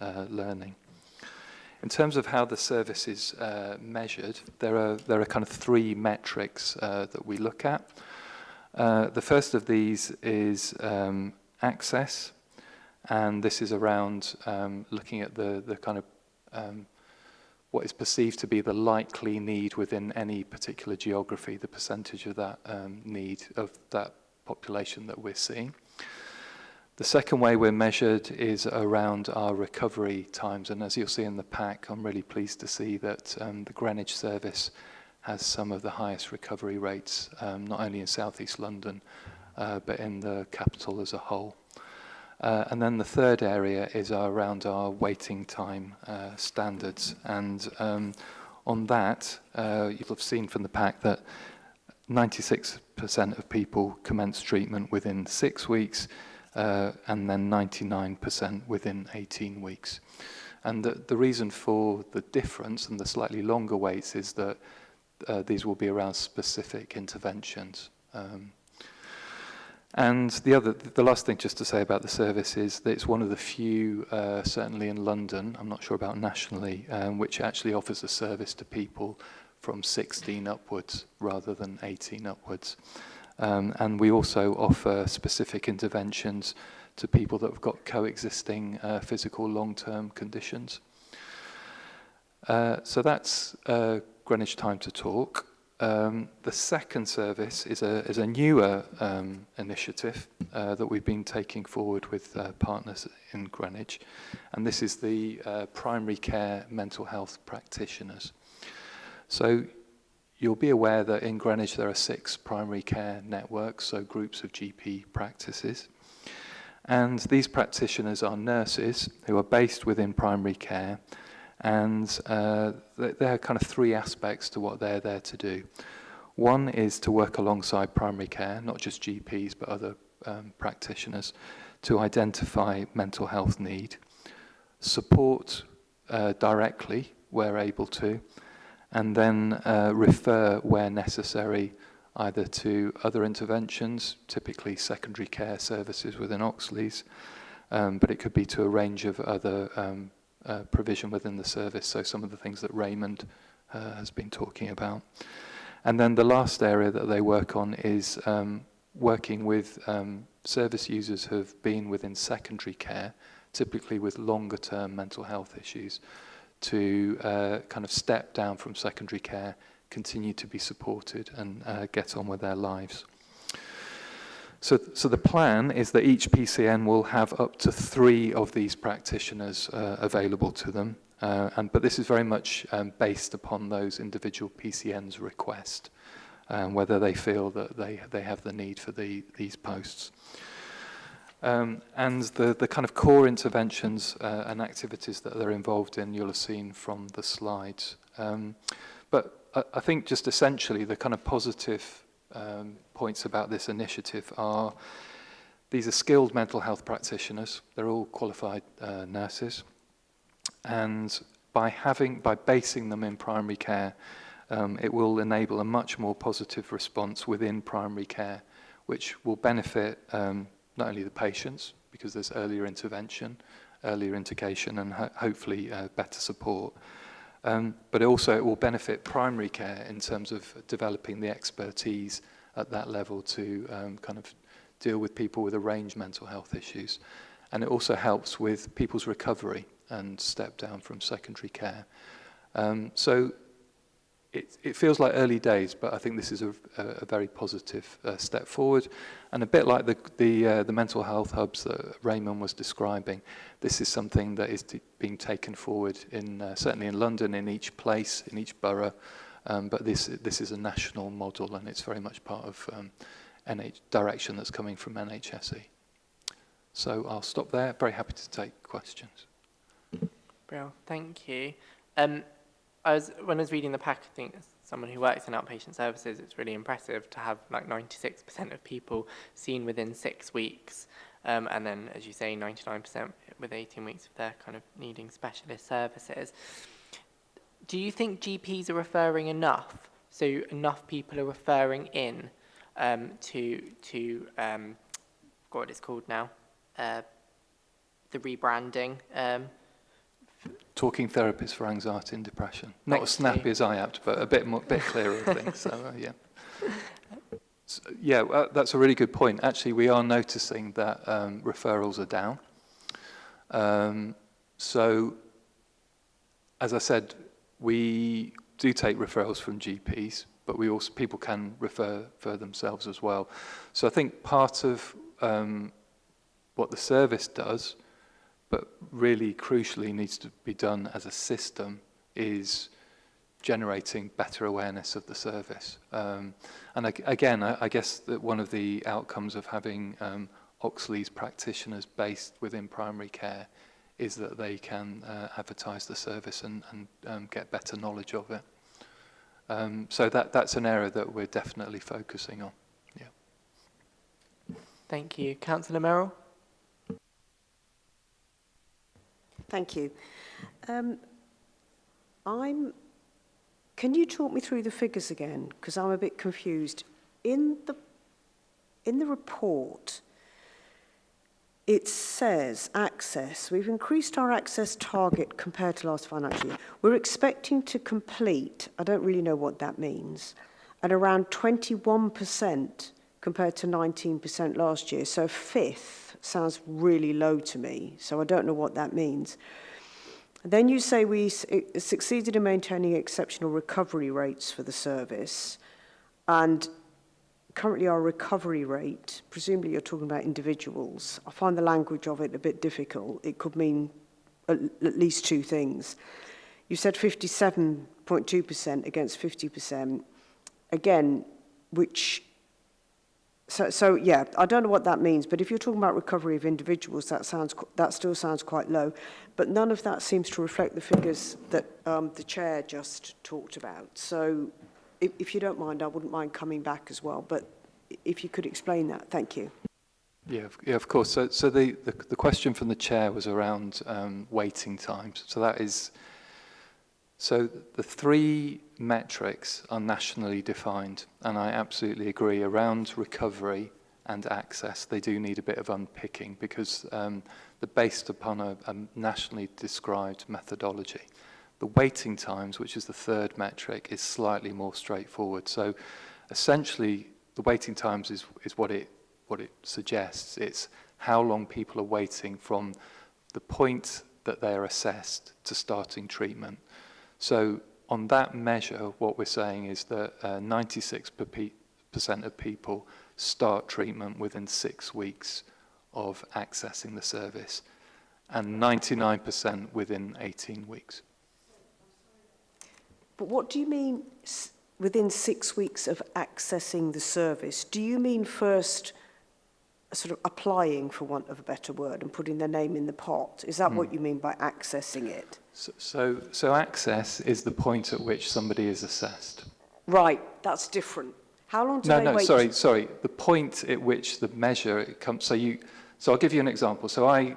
uh, learning. In terms of how the service is uh, measured, there are, there are kind of three metrics uh, that we look at. Uh, the first of these is um, access, And this is around um, looking at the, the kind of um, what is perceived to be the likely need within any particular geography, the percentage of that um, need of that population that we're seeing. The second way we're measured is around our recovery times. And as you'll see in the pack, I'm really pleased to see that um, the Greenwich service has some of the highest recovery rates, um, not only in southeast London, uh, but in the capital as a whole. Uh, and then the third area is around our waiting time uh, standards. And um, on that, uh, you'll have seen from the pack that 96% of people commence treatment within six weeks, uh, and then 99% within 18 weeks. And the, the, reason for the difference and the slightly longer waits is that uh, these will be around specific interventions. Um, And the other, the last thing just to say about the service is that it's one of the few, uh, certainly in London, I'm not sure about nationally, um, which actually offers a service to people from 16 upwards rather than 18 upwards. Um, and we also offer specific interventions to people that have got coexisting uh, physical long-term conditions. Uh, so that's uh, Greenwich Time to Talk. Um, the second service is a, is a newer um, initiative uh, that we've been taking forward with uh, partners in Greenwich, and this is the uh, primary care mental health practitioners. So you'll be aware that in Greenwich there are six primary care networks, so groups of GP practices. And these practitioners are nurses who are based within primary care and uh, there are kind of three aspects to what they're there to do. One is to work alongside primary care, not just GPs, but other um, practitioners, to identify mental health need, support uh, directly where able to, and then uh, refer where necessary either to other interventions, typically secondary care services within Oxley's, um, but it could be to a range of other um, uh, provision within the service, so some of the things that Raymond uh, has been talking about. And then the last area that they work on is um, working with um, service users who have been within secondary care, typically with longer term mental health issues, to uh, kind of step down from secondary care, continue to be supported and uh, get on with their lives. So, so the plan is that each PCN will have up to three of these practitioners uh, available to them, uh, and, but this is very much um, based upon those individual PCN's request, um, whether they feel that they, they have the need for the, these posts. Um, and the, the kind of core interventions uh, and activities that they're involved in, you'll have seen from the slides. Um, but I, uh, I think just essentially the kind of positive um, points about this initiative are these are skilled mental health practitioners. They're all qualified uh, nurses. And by having, by basing them in primary care, um, it will enable a much more positive response within primary care, which will benefit um, not only the patients, because there's earlier intervention, earlier indication, and ho hopefully uh, better support, Um, but also it will benefit primary care in terms of developing the expertise at that level to um, kind of deal with people with a range of mental health issues. And it also helps with people's recovery and step down from secondary care. Um, so it, it feels like early days, but I think this is a, a, a very positive uh, step forward. And a bit like the, the, uh, the mental health hubs that Raymond was describing, this is something that is being taken forward in, uh, certainly in London, in each place, in each borough. Um, but this, this is a national model and it's very much part of um, NH direction that's coming from NHSE. So I'll stop there. Very happy to take questions. Brill, thank you. Um, I was, when I was reading the pack, I think as someone who works in outpatient services, it's really impressive to have like 96% of people seen within six weeks. Um, and then, as you say, 99% with 18 weeks of their kind of needing specialist services. Do you think GPs are referring enough? So enough people are referring in um, to, to um, what it's called now, uh, the rebranding um, talking therapist for anxiety and depression. Not Thanks as snappy as I apt, but a bit more, bit clearer of things. So uh, yeah, so, yeah, uh, that's a really good point. Actually, we are noticing that um, referrals are down. Um, so, as I said, we do take referrals from GPs, but we also people can refer for themselves as well. So I think part of um, what the service does but really crucially needs to be done as a system is generating better awareness of the service. Um, and again, I, I, guess that one of the outcomes of having um, Oxley's practitioners based within primary care is that they can uh, advertise the service and, and um, get better knowledge of it. Um, so that, that's an area that we're definitely focusing on. Yeah. Thank you. Councillor Merrill? Thank you. Um, I'm. Can you talk me through the figures again? Because I'm a bit confused. In the in the report, it says access. We've increased our access target compared to last financial year. We're expecting to complete. I don't really know what that means. At around 21% compared to 19% last year, so fifth sounds really low to me. So I don't know what that means. Then you say we succeeded in maintaining exceptional recovery rates for the service. And currently our recovery rate, presumably you're talking about individuals, I find the language of it a bit difficult. It could mean at, at least two things. You said 57.2% against 50%. Again, which So, so yeah, I don't know what that means, but if you're talking about recovery of individuals, that sounds that still sounds quite low. But none of that seems to reflect the figures that um, the chair just talked about. So, if, if you don't mind, I wouldn't mind coming back as well. But if you could explain that, thank you. Yeah, yeah, of course. So, so the, the the question from the chair was around um, waiting times. So that is So the three metrics are nationally defined, and I absolutely agree around recovery and access. They do need a bit of unpicking because um, they're based upon a, a nationally described methodology. The waiting times, which is the third metric, is slightly more straightforward. So essentially, the waiting times is, is what, it, what it suggests. It's how long people are waiting from the point that they're assessed to starting treatment. So on that measure, what we're saying is that 96% uh, of people start treatment within six weeks of accessing the service and 99% within 18 weeks. But what do you mean within six weeks of accessing the service? Do you mean first sort of applying, for want of a better word, and putting their name in the pot. Is that mm. what hmm. you mean by accessing it? So, so, so access is the point at which somebody is assessed. Right, that's different. How long do no, they no, wait? No, no, sorry, to... sorry. The point at which the measure it comes. So you, so I'll give you an example. So I,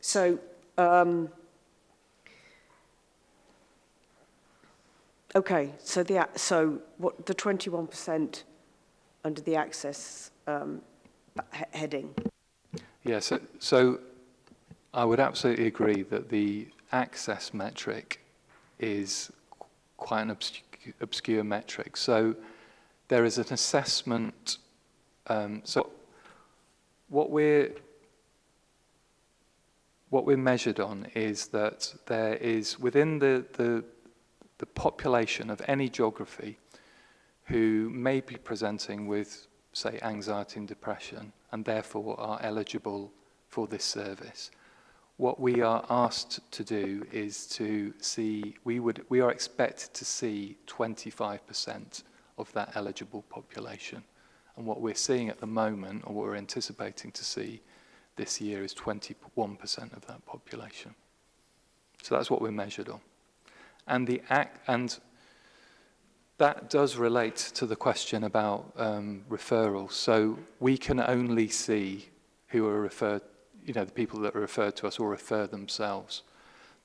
So, um, okay, so the so what the 21% under the access um, he heading. Yes, yeah, so, so I would absolutely agree that the access metric is quite an obscure, obscure metric. So there is an assessment Um, so what we're what we're measured on is that there is within the, the, the population of any geography who may be presenting with, say, anxiety and depression, and therefore are eligible for this service. What we are asked to do is to see, we, would, we are expected to see 25% of that eligible population. And what we're seeing at the moment, or what we're anticipating to see this year, is 21% of that population. So that's what we're measured on. And, the act, and that does relate to the question about um, referrals. So we can only see who are referred, you know, the people that are referred to us or refer themselves.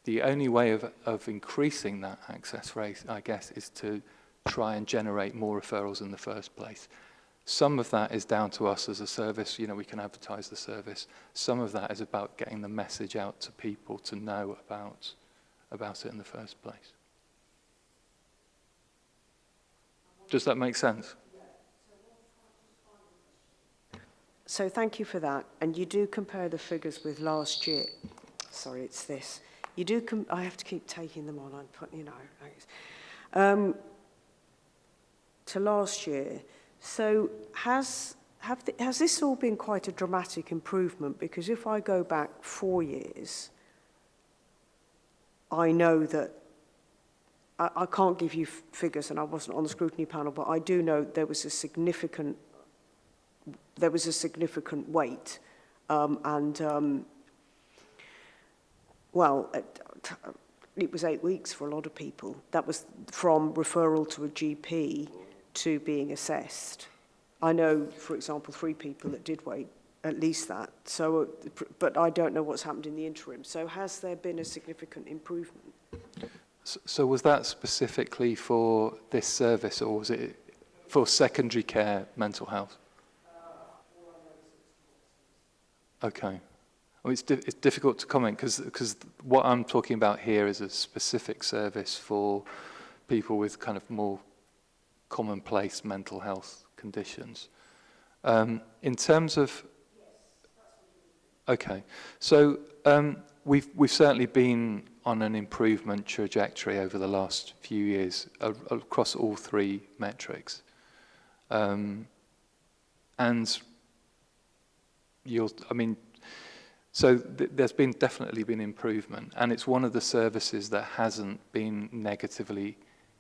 The only way of, of increasing that access rate, I guess, is to try and generate more referrals in the first place. Some of that is down to us as a service. You know, we can advertise the service. Some of that is about getting the message out to people to know about, about it in the first place. Does that make sense? So thank you for that. And you do compare the figures with last year. Sorry, it's this. You do. Com I have to keep taking them on. I'm putting, you know. Um, to last year, So has, have the, has this all been quite a dramatic improvement? Because if I go back four years, I know that I, I can't give you figures and I wasn't on the scrutiny panel, but I do know there was a significant there was a significant weight um, and um, well it, it was eight weeks for a lot of people that was from referral to a GP to being assessed. I know, for example, three people that did wait at least that. So, uh, but I don't know what's happened in the interim. So has there been a significant improvement? So, so was that specifically for this service or was it for secondary care mental health? Uh, okay. I mean, it's, di it's difficult to comment because what I'm talking about here is a specific service for people with kind of more commonplace mental health conditions. Um, in terms of, okay, so um, we've, we've certainly been on an improvement trajectory over the last few years uh, across all three metrics. Um, and you'll, I mean, so th there's been definitely been improvement and it's one of the services that hasn't been negatively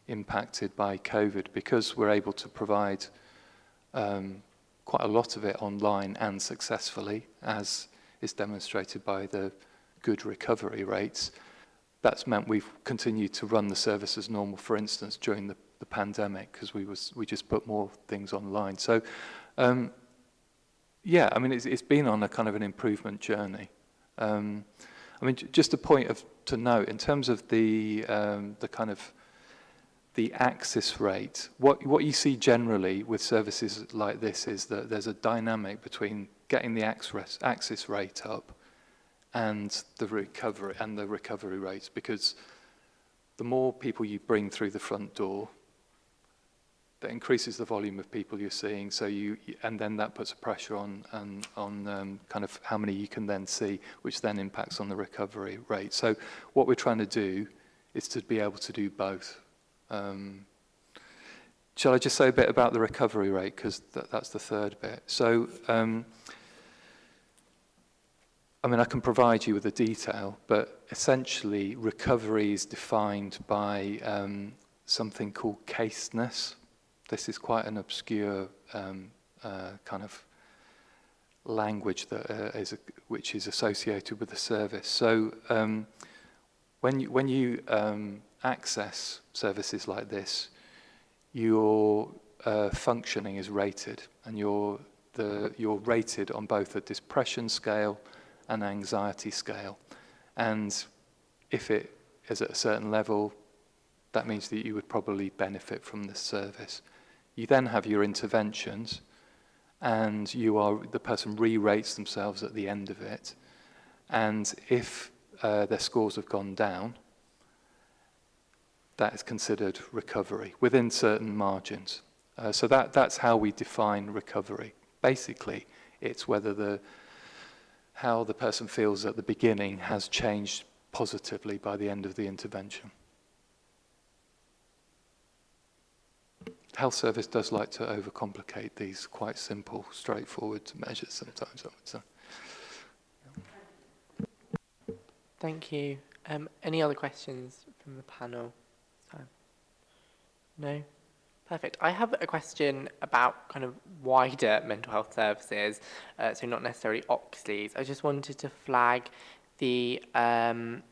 impacted by COVID because we're able to provide um, quite a lot of it online and successfully, as is demonstrated by the good recovery rates. That's meant we've continued to run the service as normal, for instance, during the, the pandemic, because we, we just put more things online. So, um, yeah, I mean, it's, it's been on a kind of an improvement journey. Um, I mean, just a point of, to note, in terms of the, um, the kind of the access rate. What, what you see generally with services like this is that there's a dynamic between getting the access, access rate up and the recovery and the recovery rates because the more people you bring through the front door, that increases the volume of people you're seeing. So you, and then that puts a pressure on and on um, kind of how many you can then see, which then impacts on the recovery rate. So what we're trying to do is to be able to do both. Um, shall I just say a bit about the recovery rate? Because th that's the third bit. So, um, I mean, I can provide you with the detail, but essentially recovery is defined by um, something called caseness. This is quite an obscure um, uh, kind of language that uh, is a, which is associated with the service. So um, when you, when you um, access services like this, your uh, functioning is rated, and you're, the, you're rated on both a depression scale and anxiety scale. And if it is at a certain level, that means that you would probably benefit from this service. You then have your interventions, and you are the person re-rates themselves at the end of it. And if uh, their scores have gone down, that is considered recovery within certain margins. Uh, so that, that's how we define recovery. Basically, it's whether the, how the person feels at the beginning has changed positively by the end of the intervention. Health service does like to overcomplicate these quite simple, straightforward measures sometimes, I would say. Thank you. Um, any other questions from the panel? time? No? Perfect. I have a question about kind of wider mental health services, uh, so not necessarily Oxley's. I just wanted to flag the um,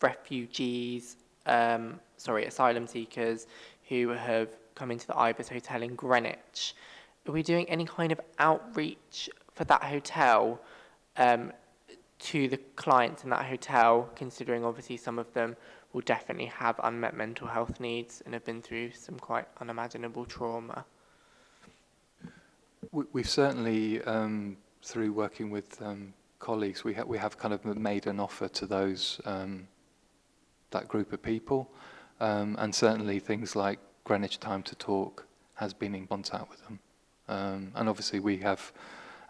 refugees, um, sorry, asylum seekers who have come into the Ibis Hotel in Greenwich. Are we doing any kind of outreach for that hotel um, to the clients in that hotel, considering obviously some of them will definitely have unmet mental health needs and have been through some quite unimaginable trauma. We, We've certainly, um, through working with um, colleagues, we, ha we have kind of made an offer to those um, that group of people. Um, and certainly things like Greenwich Time to Talk has been in contact with them. Um, and obviously we have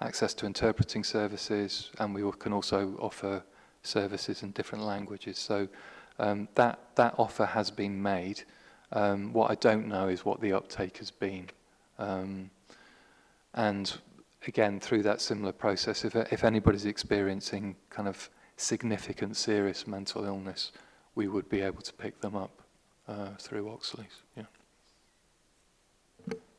access to interpreting services and we can also offer services in different languages. So Um, that, that offer has been made. Um, what I don't know is what the uptake has been. Um, and again, through that similar process, if, if anybody's experiencing kind of significant, serious mental illness, we would be able to pick them up uh, through Oxley's. Yeah.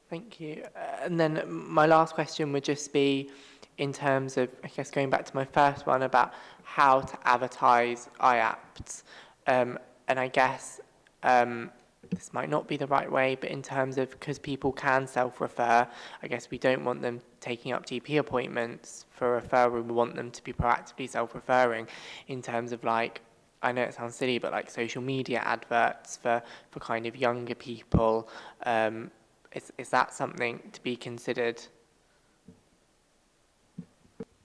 Thank you. Uh, and then my last question would just be in terms of, I guess, going back to my first one about how to advertise iApts. Um, and I guess um, this might not be the right way, but in terms of because people can self-refer, I guess we don't want them taking up GP appointments for referral. We want them to be proactively self-referring in terms of like, I know it sounds silly, but like social media adverts for, for kind of younger people. Um, is, is that something to be considered?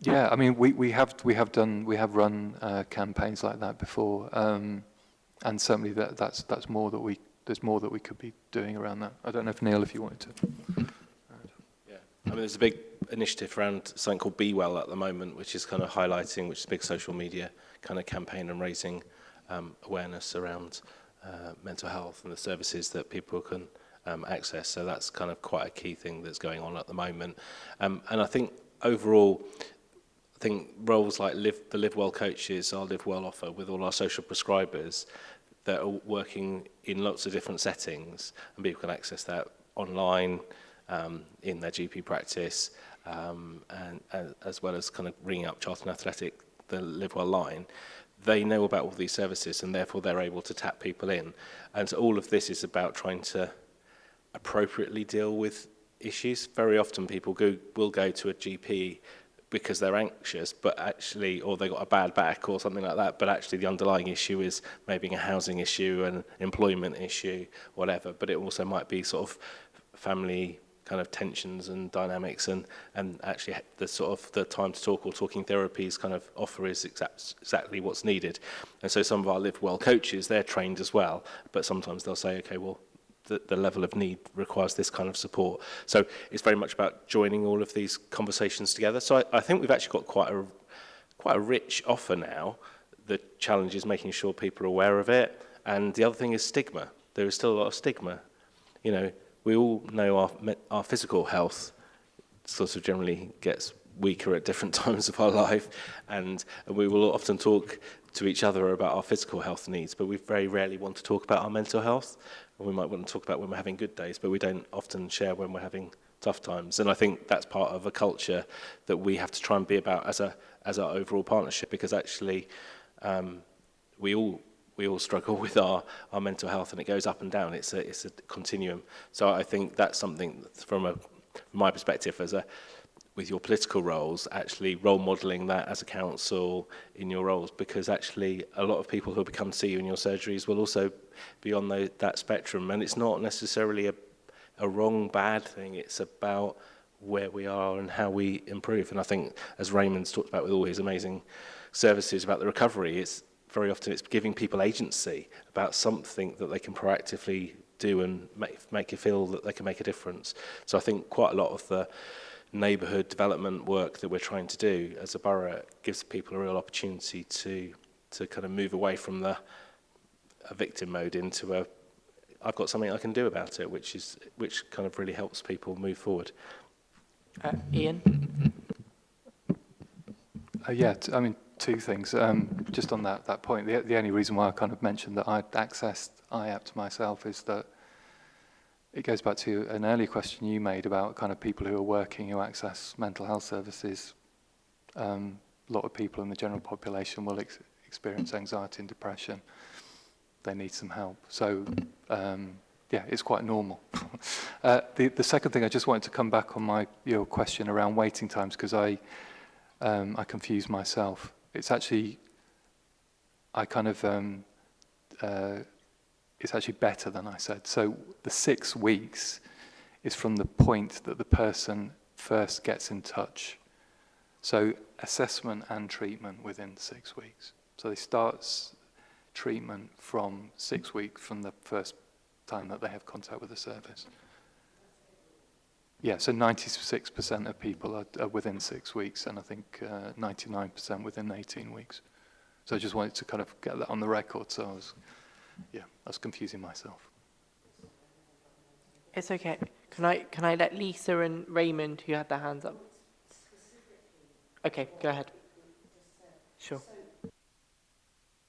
Yeah, I mean, we, we have we have done we have run uh, campaigns like that before, um, and certainly that that's that's more that we there's more that we could be doing around that. I don't know if Neil, if you wanted to. Yeah, I mean, there's a big initiative around something called Be Well at the moment, which is kind of highlighting, which is a big social media kind of campaign and raising um, awareness around uh, mental health and the services that people can um, access. So that's kind of quite a key thing that's going on at the moment. Um, and I think overall, I think roles like live, the Live Well coaches, our Live Well offer with all our social prescribers that are working in lots of different settings and people can access that online, um, in their GP practice, um, and, and as well as kind of ringing up Charlton Athletic, the Live Well line, they know about all these services and therefore they're able to tap people in. And so all of this is about trying to appropriately deal with issues. Very often people go, will go to a GP because they're anxious, but actually, or they got a bad back or something like that, but actually the underlying issue is maybe a housing issue, an employment issue, whatever, but it also might be sort of family kind of tensions and dynamics and and actually the sort of the time to talk or talking therapies kind of offer is exact, exactly what's needed and so some of our live well coaches they're trained as well but sometimes they'll say okay well the, the level of need requires this kind of support. So it's very much about joining all of these conversations together. So I, I think we've actually got quite a, quite a rich offer now. The challenge is making sure people are aware of it. And the other thing is stigma. There is still a lot of stigma. You know, we all know our, our physical health sort of generally gets weaker at different times of our life and, and we will often talk to each other about our physical health needs but we very rarely want to talk about our mental health and we might want to talk about when we're having good days but we don't often share when we're having tough times and I think that's part of a culture that we have to try and be about as a as our overall partnership because actually um, we all we all struggle with our, our mental health and it goes up and down. It's a, it's a continuum. So I think that's something that's from a, from my perspective as a, with your political roles, actually role modeling that as a council in your roles, because actually a lot of people who become see you in your surgeries will also be on the, that spectrum. And it's not necessarily a, a wrong, bad thing. It's about where we are and how we improve. And I think, as Raymond's talked about with all his amazing services about the recovery, it's very often it's giving people agency about something that they can proactively do and make, make you feel that they can make a difference. So I think quite a lot of the neighbourhood development work that we're trying to do as a borough gives people a real opportunity to to kind of move away from the a victim mode into a I've got something I can do about it, which is which kind of really helps people move forward. Uh, Ian. Uh, yeah, I mean two things. Um, just on that that point, the, the only reason why I kind of mentioned that I'd accessed IAPT myself is that it goes back to an earlier question you made about kind of people who are working who access mental health services. Um, a lot of people in the general population will ex experience anxiety and depression. They need some help. So, um, yeah, it's quite normal. uh, the, the second thing, I just wanted to come back on my your question around waiting times because I, um, I confused myself. It's actually, I kind of, um, uh, it's actually better than I said. So the six weeks is from the point that the person first gets in touch. So assessment and treatment within six weeks. So they start treatment from six weeks from the first time that they have contact with the service. Yeah, so 96% of people are, are, within six weeks, and I think 99% uh, within 18 weeks. So I just wanted to kind of get that on the record, so I was yeah, I was confusing myself. It's okay. Can I can I let Lisa and Raymond, who had their hands up? Okay, go ahead. Sure.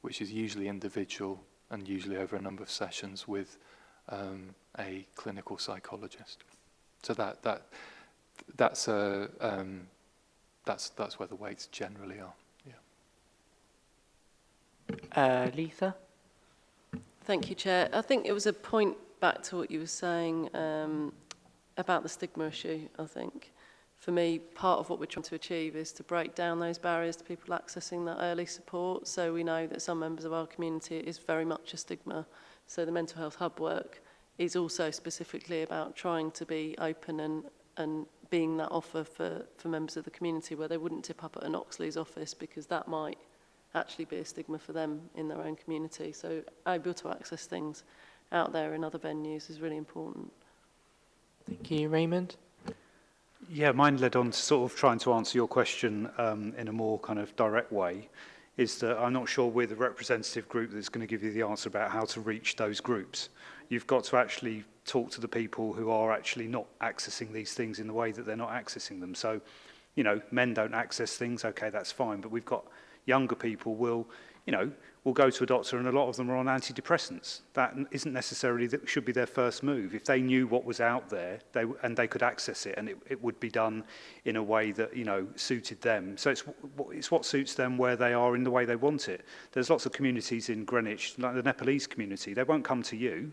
which is usually individual and usually over a number of sessions with um, a clinical psychologist. So that, that, that's, a, uh, um, that's, that's where the weights generally are. Yeah. Uh, Letha. Thank you, Chair. I think it was a point back to what you were saying um, about the stigma issue, I think. For me, part of what we're trying to achieve is to break down those barriers to people accessing that early support. So we know that some members of our community is very much a stigma. So the mental health hub work is also specifically about trying to be open and, and being that offer for, for members of the community where they wouldn't tip up at an Oxley's office because that might actually be a stigma for them in their own community. So able to access things out there in other venues is really important. Thank you. Raymond? Yeah, mine led on to sort of trying to answer your question um, in a more kind of direct way, is that I'm not sure we're the representative group that's going to give you the answer about how to reach those groups. You've got to actually talk to the people who are actually not accessing these things in the way that they're not accessing them. So, you know, men don't access things, okay, that's fine, but we've got younger people will, you know, will go to a doctor and a lot of them are on antidepressants. That isn't necessarily, that should be their first move. If they knew what was out there they, and they could access it and it, it would be done in a way that, you know, suited them. So it's, it's what suits them where they are in the way they want it. There's lots of communities in Greenwich, like the Nepalese community, they won't come to you,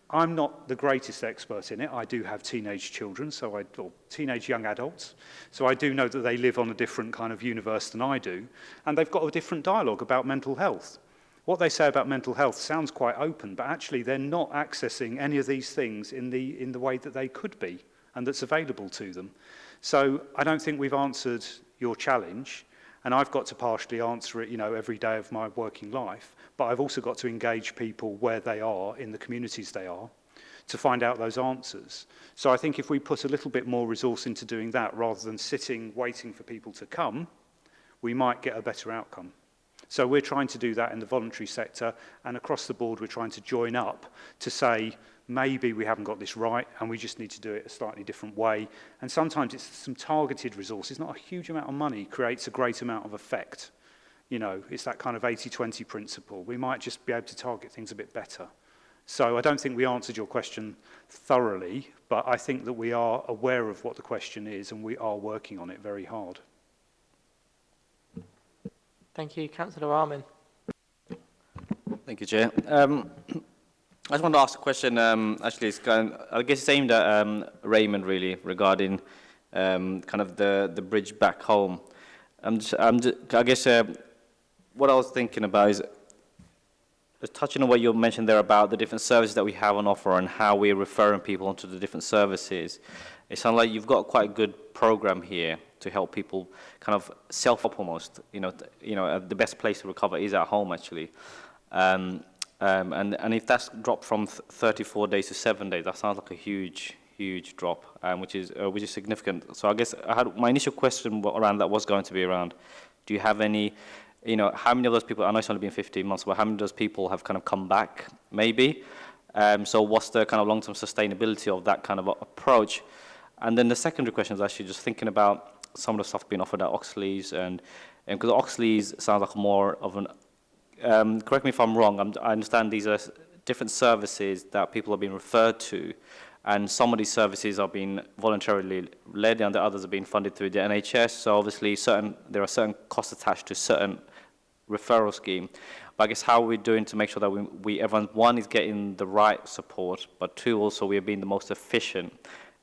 I'm not the greatest expert in it. I do have teenage children, so I, or teenage young adults, so I do know that they live on a different kind of universe than I do, and they've got a different dialogue about mental health. What they say about mental health sounds quite open, but actually they're not accessing any of these things in the, in the way that they could be and that's available to them. So I don't think we've answered your challenge, and I've got to partially answer it, you know, every day of my working life but I've also got to engage people where they are, in the communities they are, to find out those answers. So I think if we put a little bit more resource into doing that rather than sitting waiting for people to come, we might get a better outcome. So we're trying to do that in the voluntary sector and across the board we're trying to join up to say maybe we haven't got this right and we just need to do it a slightly different way. And sometimes it's some targeted resources, not a huge amount of money creates a great amount of effect. You know, it's that kind of 80-20 principle. We might just be able to target things a bit better. So I don't think we answered your question thoroughly, but I think that we are aware of what the question is and we are working on it very hard. Thank you. Councillor Armin. Thank you, Chair. Um, I just want to ask a question, um, actually, it's kind of, I guess it's aimed at um, Raymond, really, regarding um, kind of the, the bridge back home. I'm just, I'm just, I guess uh, what I was thinking about is just touching on what you mentioned there about the different services that we have on offer and how we're referring people onto the different services. It sounds like you've got quite a good program here to help people kind of self up almost. You know, you know, uh, the best place to recover is at home actually. Um, um, and, and if that's dropped from 34 days to seven days, that sounds like a huge, huge drop, um, which is uh, which is significant. So I guess I had, my initial question around that was going to be around, do you have any you know, how many of those people, I know it's only been 15 months, but how many of those people have kind of come back, maybe? Um, so what's the kind of long-term sustainability of that kind of approach? And then the secondary question is actually just thinking about some of the stuff being offered at Oxley's, and because Oxley's sounds like more of an, um, correct me if I'm wrong, I'm, i understand these are different services that people are being referred to, and some of these services are being voluntarily led, and the others are being funded through the NHS. So obviously, certain there are certain costs attached to certain referral scheme. But I guess how are we doing to make sure that we, we, everyone, one, is getting the right support, but two, also we are being the most efficient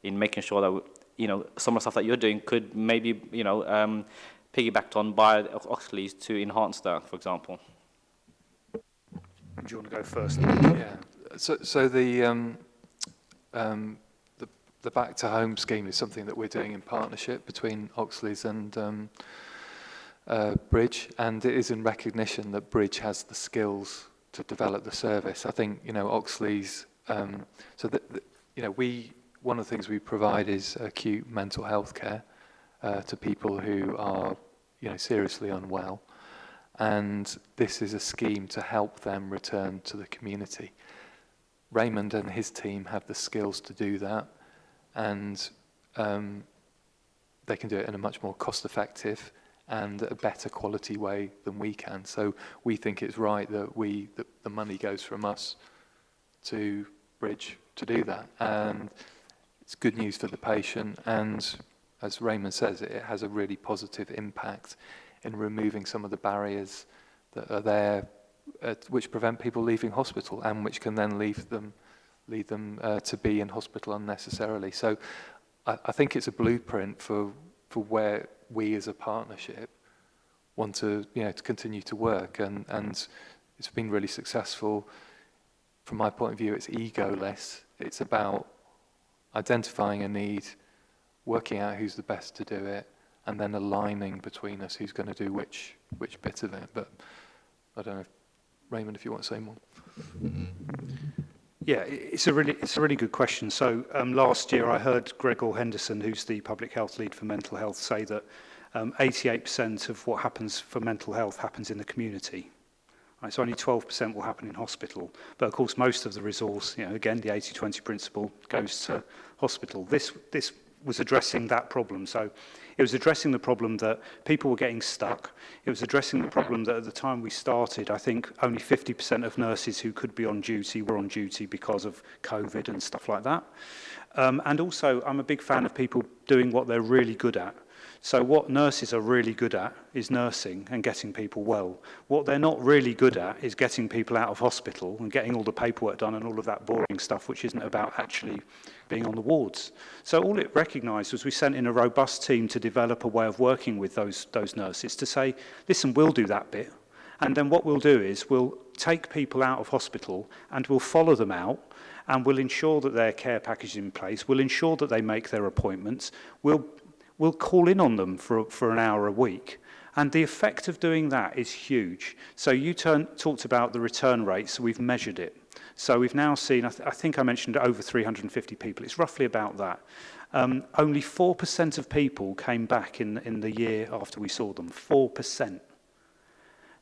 in making sure that, we, you know, some of the stuff that you're doing could maybe, you know, um, piggybacked on by Oxley's to enhance that, for example. Do you want to go first? Yeah. So, so the, um, um, the, the back to home scheme is something that we're doing in partnership between Oxley's and um, uh, Bridge, and it is in recognition that Bridge has the skills to develop the service. I think you know Oxley's. Um, so that, you know we one of the things we provide is acute mental health care uh, to people who are you know seriously unwell, and this is a scheme to help them return to the community. Raymond and his team have the skills to do that, and um, they can do it in a much more cost-effective and a better quality way than we can. So we think it's right that we that the money goes from us to Bridge to do that. And it's good news for the patient and as Raymond says, it has a really positive impact in removing some of the barriers that are there which prevent people leaving hospital and which can then leave them lead them uh, to be in hospital unnecessarily. So I, I think it's a blueprint for for where we as a partnership want to, you know, to continue to work. And, and it's been really successful. From my point of view, it's egoless. It's about identifying a need, working out who's the best to do it, and then aligning between us who's going to do which which bit of it. But I don't know, if, Raymond, if you want to say more. Mm-hmm. Yeah, it's a really it's a really good question. So um, last year I heard Gregor Henderson, who's the public health lead for mental health, say that 88% um, of what happens for mental health happens in the community. Right, so only 12% will happen in hospital. But of course, most of the resource, you know, again, the 80-20 principle goes to hospital. This, this was addressing that problem. So it was addressing the problem that people were getting stuck. It was addressing the problem that at the time we started, I think only 50% of nurses who could be on duty were on duty because of COVID and stuff like that. Um, and also, I'm a big fan of people doing what they're really good at. So what nurses are really good at is nursing and getting people well. What they're not really good at is getting people out of hospital and getting all the paperwork done and all of that boring stuff, which isn't about actually being on the wards. So all it recognised was we sent in a robust team to develop a way of working with those, those nurses to say, listen, we'll do that bit. And then what we'll do is we'll take people out of hospital and we'll follow them out and we'll ensure that their care package is in place. We'll ensure that they make their appointments. We'll we'll call in on them for, for an hour a week. And the effect of doing that is huge. So you turn, talked about the return rate, so we've measured it. So we've now seen, I, th I think I mentioned over 350 people, it's roughly about that. Um, only 4% of people came back in, in the year after we saw them, 4%.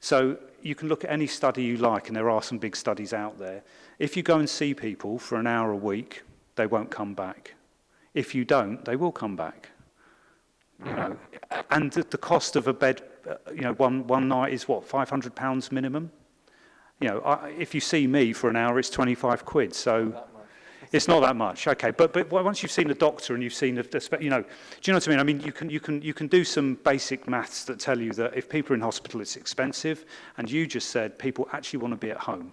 So you can look at any study you like, and there are some big studies out there. If you go and see people for an hour a week, they won't come back. If you don't, they will come back you know, and the cost of a bed, uh, you know, one, one night is what, £500 minimum? You know, I, if you see me for an hour, it's 25 quid. So it's not that much. Okay, but but once you've seen the doctor and you've seen the, you know, do you know what I mean? I mean, you can you can you can do some basic maths that tell you that if people are in hospital, it's expensive, and you just said people actually want to be at home.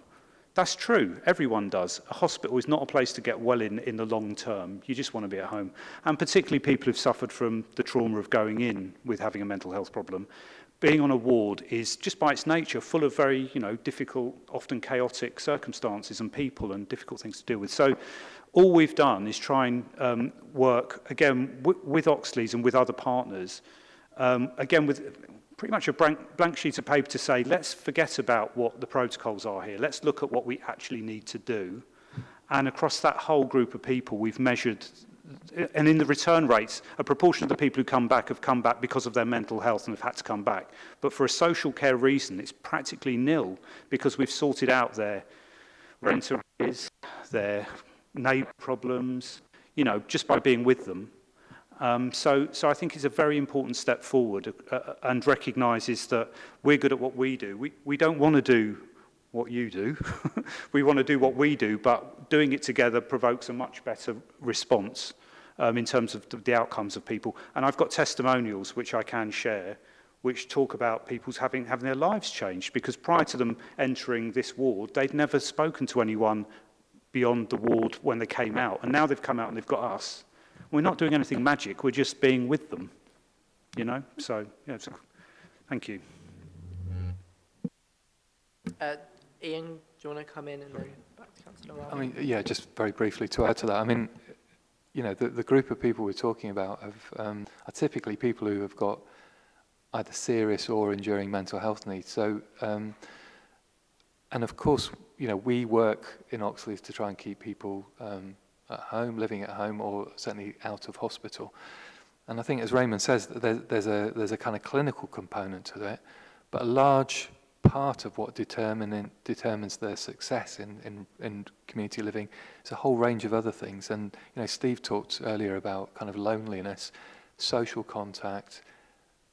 That's true. Everyone does. A hospital is not a place to get well in in the long term. You just want to be at home. And particularly people who've suffered from the trauma of going in with having a mental health problem. Being on a ward is, just by its nature, full of very you know, difficult, often chaotic circumstances and people and difficult things to deal with. So all we've done is try and um, work, again, with Oxley's and with other partners, um, again, with pretty much a blank, blank sheet of paper to say, let's forget about what the protocols are here. Let's look at what we actually need to do. And across that whole group of people, we've measured and in the return rates, a proportion of the people who come back have come back because of their mental health and have had to come back. But for a social care reason, it's practically nil because we've sorted out their rent arrears, their neighbor problems, you know, just by being with them. Um, so, so I think it's a very important step forward uh, uh and recognises that we're good at what we do. We, we don't want to do what you do. we want to do what we do, but doing it together provokes a much better response um, in terms of the outcomes of people. And I've got testimonials which I can share which talk about people's having, having their lives changed because prior to them entering this ward, they'd never spoken to anyone beyond the ward when they came out. And now they've come out and they've got us. We're not doing anything magic, we're just being with them, you know? So, yeah, so thank you. Uh, Ian, do you want to come in and then back to Councillor I mean, yeah, just very briefly to add to that. I mean, you know, the, the group of people we're talking about have, um, are typically people who have got either serious or enduring mental health needs. So, um, and of course, you know, we work in Oxley's to try and keep people um, at home, living at home, or certainly out of hospital. And I think, as Raymond says, there's, there's, a, there's a kind of clinical component to that, but a large part of what determine, determines their success in, in, in community living is a whole range of other things. And you know, Steve talked earlier about kind of loneliness, social contact,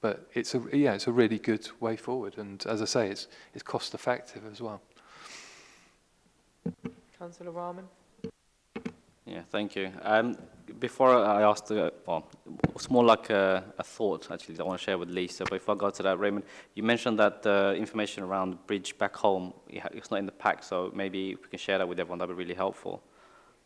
but it's a yeah, it's a really good way forward, and as I say, it's it's cost effective as well. Councillor Rahman. Yeah, thank you. Um, before I asked, uh, well, it's more like a, a, thought actually that I want to share with Lisa. But before I go to that, Raymond, you mentioned that uh, information around bridge back home it's not in the pack, so maybe we can share that with everyone. That'd be really helpful.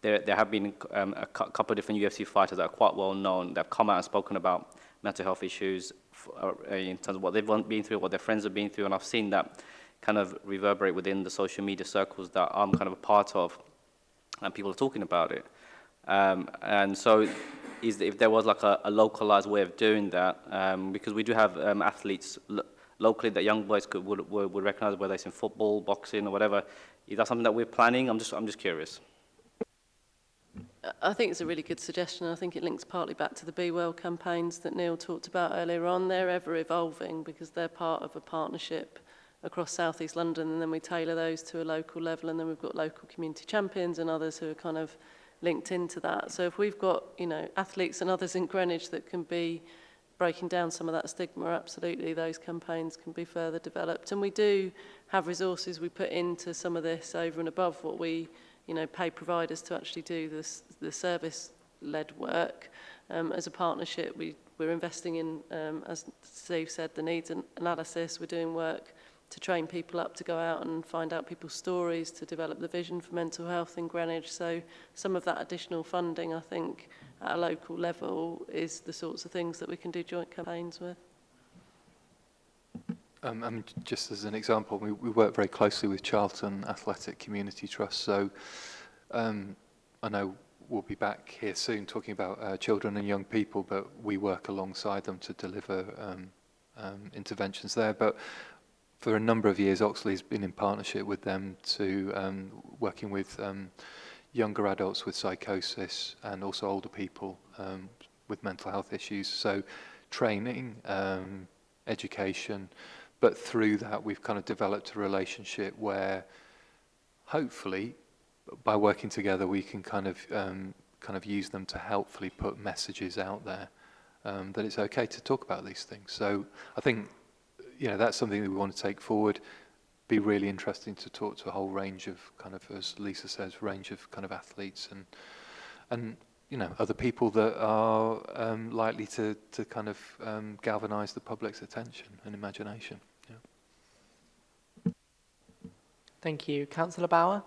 there, there have been um, a couple of different UFC fighters that are quite well known that have come out and spoken about mental health issues for, uh, in terms of what they've been through, what their friends have been through, and I've seen that kind of reverberate within the social media circles that I'm kind of a part of, and people are talking about it. Um, and so is if there was like a, a localized way of doing that, um, because we do have um, athletes lo locally that young boys could would, would, would recognize whether it's in football, boxing, or whatever. Is that something that we're planning? I'm just I'm just curious. I think it's a really good suggestion. I think it links partly back to the Be Well campaigns that Neil talked about earlier on. They're ever evolving because they're part of a partnership across southeast London and then we tailor those to a local level and then we've got local community champions and others who are kind of linked into that. So if we've got, you know, athletes and others in Greenwich that can be breaking down some of that stigma, absolutely those campaigns can be further developed. And we do have resources we put into some of this over and above what we, you know, pay providers to actually do this, the service-led work. Um, as a partnership, we, we're investing in, um, as Steve said, the needs analysis. We're doing work to train people up to go out and find out people's stories, to develop the vision for mental health in Greenwich. So some of that additional funding, I think, at a local level is the sorts of things that we can do joint campaigns with. Um, I mean, just as an example, we, we work very closely with Charlton Athletic Community Trust. So um, I know we'll be back here soon talking about uh, children and young people, but we work alongside them to deliver um, um, interventions there. But for a number of years, Oxley's been in partnership with them to um, working with um, younger adults with psychosis and also older people um, with mental health issues. So training, um, education, but through that we've kind of developed a relationship where hopefully by working together we can kind of um, kind of use them to helpfully put messages out there um, that it's okay to talk about these things. So I think you know, that's something that we want to take forward. Be really interesting to talk to a whole range of kind of, as Lisa says, range of kind of athletes and and you know other people that are um, likely to to kind of um, galvanize the public's attention and imagination. Yeah. Thank you, Councillor Bauer.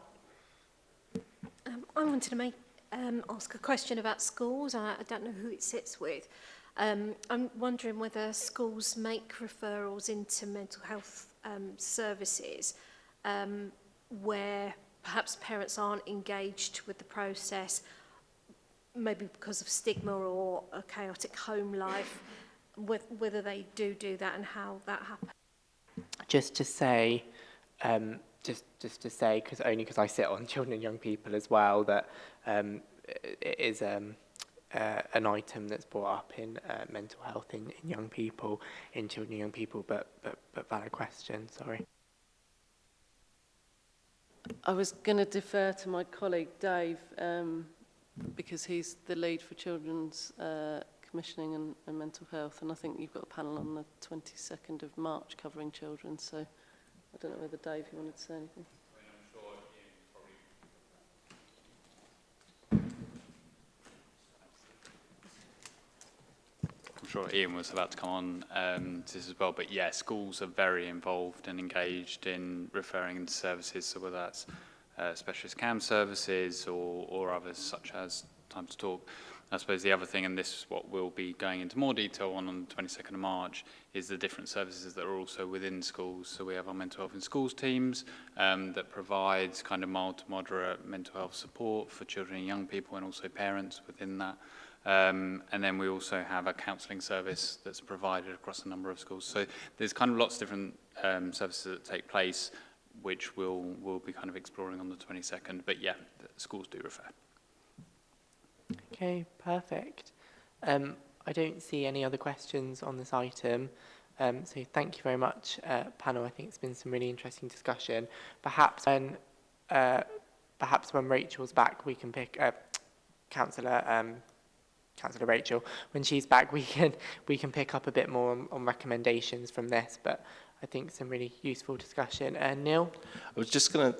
Um, I wanted to make um, ask a question about schools. I, I don't know who it sits with. Um, I'm wondering whether schools make referrals into mental health um, services um, where perhaps parents aren't engaged with the process, maybe because of stigma or a chaotic home life, with, whether they do do that and how that happens. Just to say, um, just just to say, because only because I sit on children and young people as well, that um, it is um, uh, an item that's brought up in uh, mental health in, in young people, in children and young people, but, but, but valid question, sorry. I was going to defer to my colleague Dave um, because he's the lead for children's uh, commissioning and, and mental health and I think you've got a panel on the 22nd of March covering children so I don't know whether Dave you wanted to say anything. sure Ian was about to come on um, to this as well, but yeah, schools are very involved and engaged in referring into services, so whether that's uh, specialist CAM services or, or others such as Time to Talk. I suppose the other thing, and this is what we'll be going into more detail on on the 22nd of March, is the different services that are also within schools. So we have our mental health in schools teams um, that provides kind of mild to moderate mental health support for children and young people and also parents within that. Um, and then we also have a counselling service that's provided across a number of schools. So there's kind of lots of different um, services that take place, which we'll, we'll be kind of exploring on the 22nd. But yeah, the schools do refer. Okay, perfect. Um, I don't see any other questions on this item. Um, so thank you very much, uh, panel. I think it's been some really interesting discussion. Perhaps when, uh, perhaps when Rachel's back, we can pick uh, councillor um, Councillor Rachel, when she's back, we can we can pick up a bit more on, on recommendations from this. But I think some really useful discussion. Uh, Neil, I was just going to,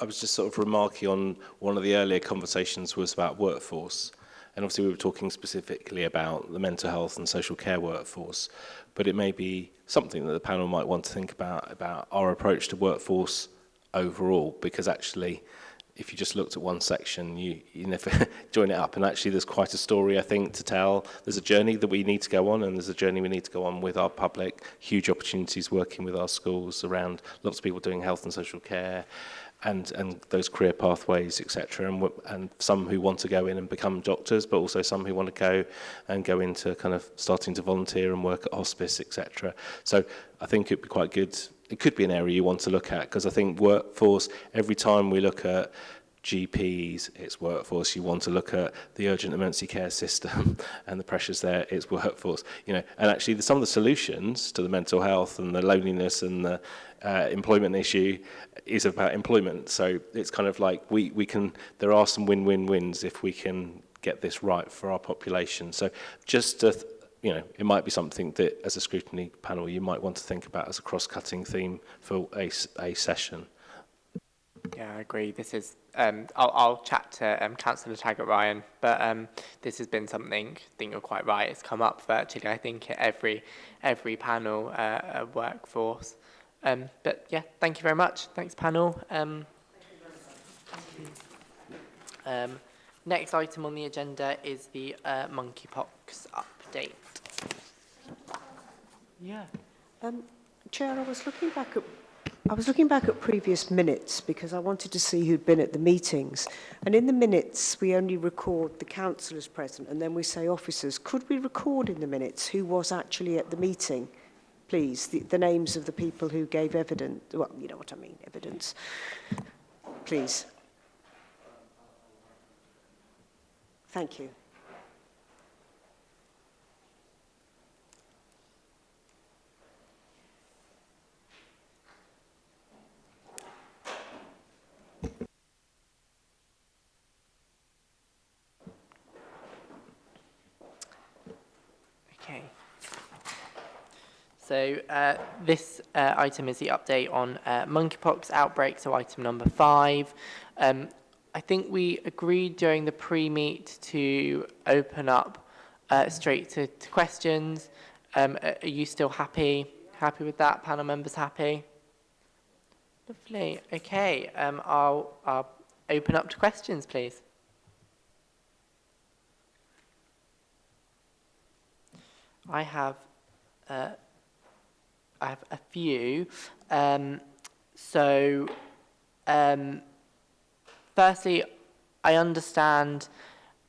I was just sort of remarking on one of the earlier conversations was about workforce. And obviously we were talking specifically about the mental health and social care workforce, but it may be something that the panel might want to think about, about our approach to workforce overall, because actually if you just looked at one section, you, you never join it up. And actually, there's quite a story, I think, to tell. There's a journey that we need to go on, and there's a journey we need to go on with our public. Huge opportunities working with our schools around lots of people doing health and social care, and and those career pathways etc and and some who want to go in and become doctors but also some who want to go and go into kind of starting to volunteer and work at hospice etc so i think it'd be quite good it could be an area you want to look at because I think workforce, every time we look at GPs, it's workforce. You want to look at the urgent emergency care system and the pressures there, it's workforce. You know, and actually the, some of the solutions to the mental health and the loneliness and the uh, employment issue is about employment. So it's kind of like we, we can, there are some win-win-wins if we can get this right for our population. So just to you know, it might be something that as a scrutiny panel you might want to think about as a cross-cutting theme for a, a session. Yeah, I agree. This is, um, I'll, I'll chat to um, Councillor Taggart Ryan, but um, this has been something, I think you're quite right, it's come up virtually, I think, at every, every panel uh, uh, workforce. Um, but yeah, thank you very much. Thanks, panel. Um, um, next item on the agenda is the uh, monkeypox update. Yeah. Um, Chair, I was looking back at I was looking back at previous minutes because I wanted to see who'd been at the meetings. And in the minutes, we only record the councillors present and then we say officers. Could we record in the minutes who was actually at the meeting, please? The, the names of the people who gave evidence. Well, you know what I mean, evidence. Please. Thank you. So uh, this uh, item is the update on uh, monkeypox outbreak, so item number five. Um, I think we agreed during the pre-meet to open up uh, straight to, to questions. Um, are you still happy? Happy with that? Panel members happy? Lovely. Okay. Um, I'll, I'll open up to questions, please. I have uh, I have a few. Um, so, um, firstly, I understand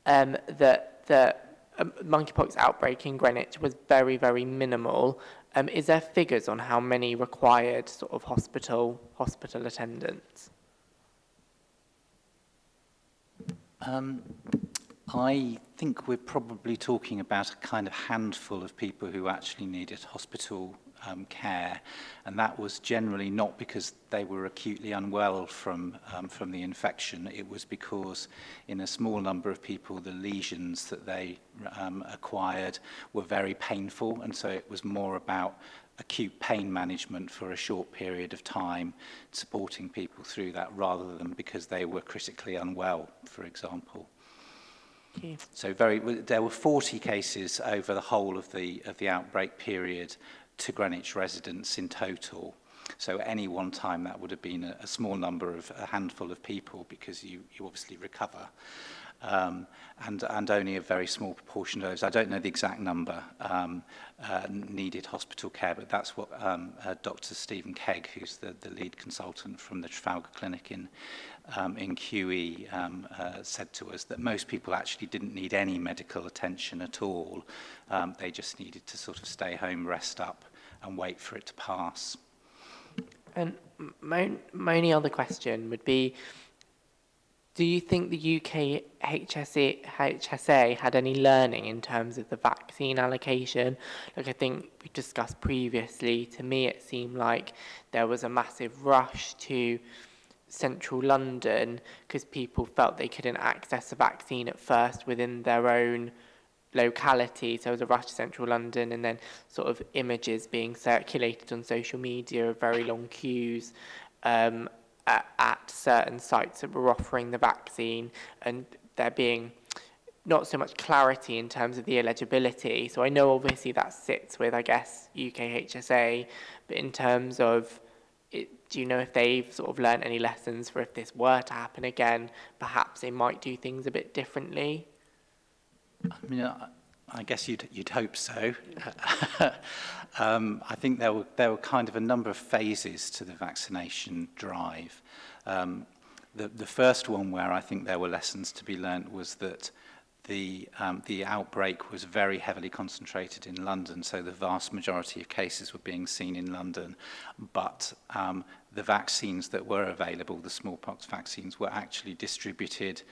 um, that the um, monkeypox outbreak in Greenwich was very, very minimal. Um, is there figures on how many required sort of hospital hospital attendance? Um, I think we're probably talking about a kind of handful of people who actually needed hospital um, care. And that was generally not because they were acutely unwell from, um, from the infection. It was because in a small number of people, the lesions that they um, acquired were very painful. And so it was more about acute pain management for a short period of time, supporting people through that rather than because they were critically unwell, for example. Okay. So very, there were 40 cases over the whole of the, of the outbreak period to Greenwich residents in total. So any one time that would have been a, a small number of a handful of people because you, you obviously recover. Um, and, and only a very small proportion of those. I don't know the exact number um, uh, needed hospital care, but that's what um, uh, Dr. Stephen Kegg, who's the, the lead consultant from the Trafalgar Clinic in, um, in QE um, uh, said to us that most people actually didn't need any medical attention at all. Um, they just needed to sort of stay home, rest up and wait for it to pass. And my, my only other question would be, do you think the UK HSA, HSA had any learning in terms of the vaccine allocation? Like I think we discussed previously, to me it seemed like there was a massive rush to central London because people felt they couldn't access a vaccine at first within their own locality. So there was a rush to central London and then sort of images being circulated on social media of very long queues um, at, at certain sites that were offering the vaccine and there being not so much clarity in terms of the eligibility. So I know obviously that sits with, I guess, UK HSA, but in terms of do you know if they've sort of learned any lessons for if this were to happen again, perhaps they might do things a bit differently? I mean, I, I guess you'd, you'd hope so. um, I think there were, there were kind of a number of phases to the vaccination drive. Um, the, the first one where I think there were lessons to be learned was that the, um, the outbreak was very heavily concentrated in London, so the vast majority of cases were being seen in London, but um, the vaccines that were available, the smallpox vaccines, were actually distributed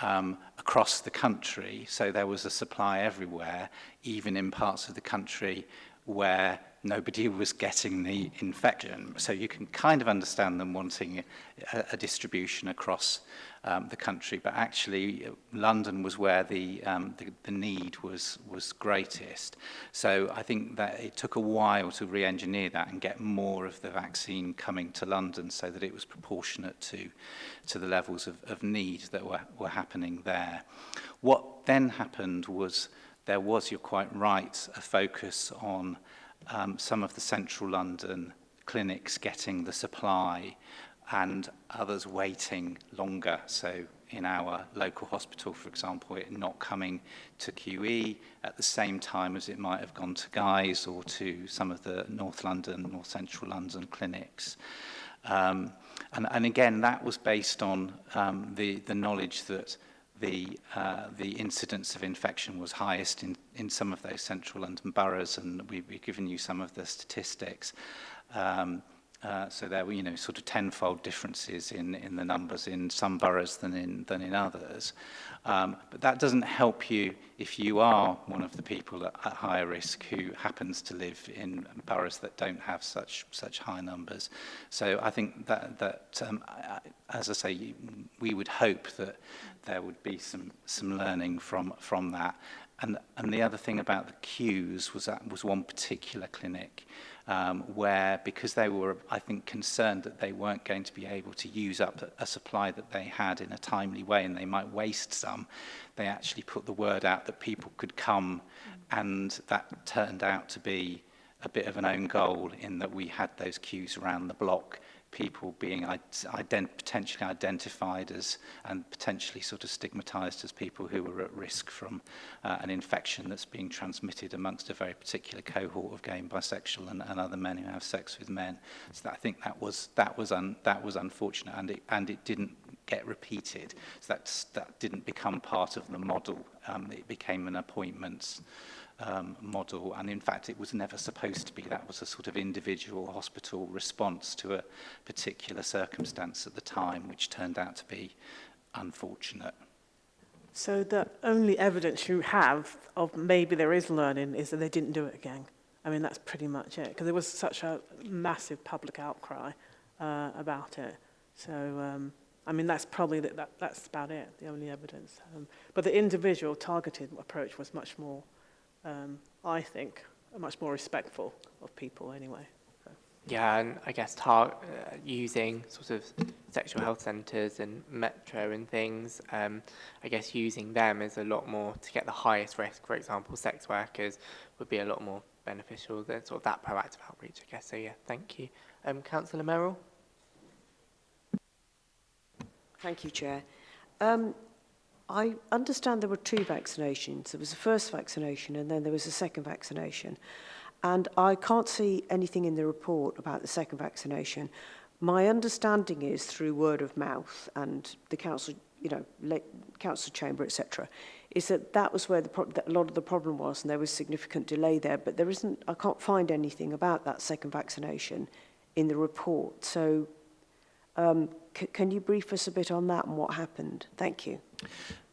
um, across the country. So there was a supply everywhere, even in parts of the country where nobody was getting the infection. So you can kind of understand them wanting a, a distribution across um, the country, but actually uh, London was where the, um, the, the need was, was greatest. So I think that it took a while to re-engineer that and get more of the vaccine coming to London so that it was proportionate to, to the levels of, of need that were, were happening there. What then happened was there was, you're quite right, a focus on um, some of the central London clinics getting the supply and others waiting longer. So in our local hospital, for example, it not coming to QE at the same time as it might have gone to Guy's or to some of the North London, North Central London clinics. Um, and, and again, that was based on um, the, the knowledge that the, uh, the incidence of infection was highest in, in some of those central London boroughs, and we, we've given you some of the statistics. Um, Uh, so there were, you know, sort of tenfold differences in, in the numbers in some boroughs than in, than in others. Um, but that doesn't help you if you are one of the people at, at higher risk who happens to live in boroughs that don't have such, such high numbers. So I think that, that um, as I say, we would hope that there would be some, some learning from, from that. And, and the other thing about the queues was that was one particular clinic um, where, because they were, I think, concerned that they weren't going to be able to use up a supply that they had in a timely way and they might waste some, they actually put the word out that people could come and that turned out to be a bit of an own goal in that we had those queues around the block people being ident potentially identified as and potentially sort of stigmatized as people who were at risk from uh, an infection that's being transmitted amongst a very particular cohort of gay and bisexual and, and other men who have sex with men. So that, I think that was that was un, that was unfortunate and it and it didn't get repeated. So that that didn't become part of the model. Um, it became an appointment um, model. And in fact, it was never supposed to be. That was a sort of individual hospital response to a particular circumstance at the time, which turned out to be unfortunate. So the only evidence you have of maybe there is learning is that they didn't do it again. I mean, that's pretty much it, because there was such a massive public outcry uh, about it. So, um, I mean, that's probably, the, that, that's about it, the only evidence. Um, but the individual targeted approach was much more um, I think, are much more respectful of people anyway. So. Yeah, and I guess tar uh, using sort of sexual health centres and Metro and things, um, I guess using them is a lot more to get the highest risk. For example, sex workers would be a lot more beneficial than sort of that proactive outreach, I guess. So yeah, thank you. Um, Councillor Merrill? Thank you, Chair. Um, I understand there were two vaccinations. There was a first vaccination and then there was a second vaccination. And I can't see anything in the report about the second vaccination. My understanding is through word of mouth and the council, you know, council chamber, etc., is that that was where the that a lot of the problem was and there was significant delay there. But there isn't, I can't find anything about that second vaccination in the report. So um, can you brief us a bit on that and what happened? Thank you.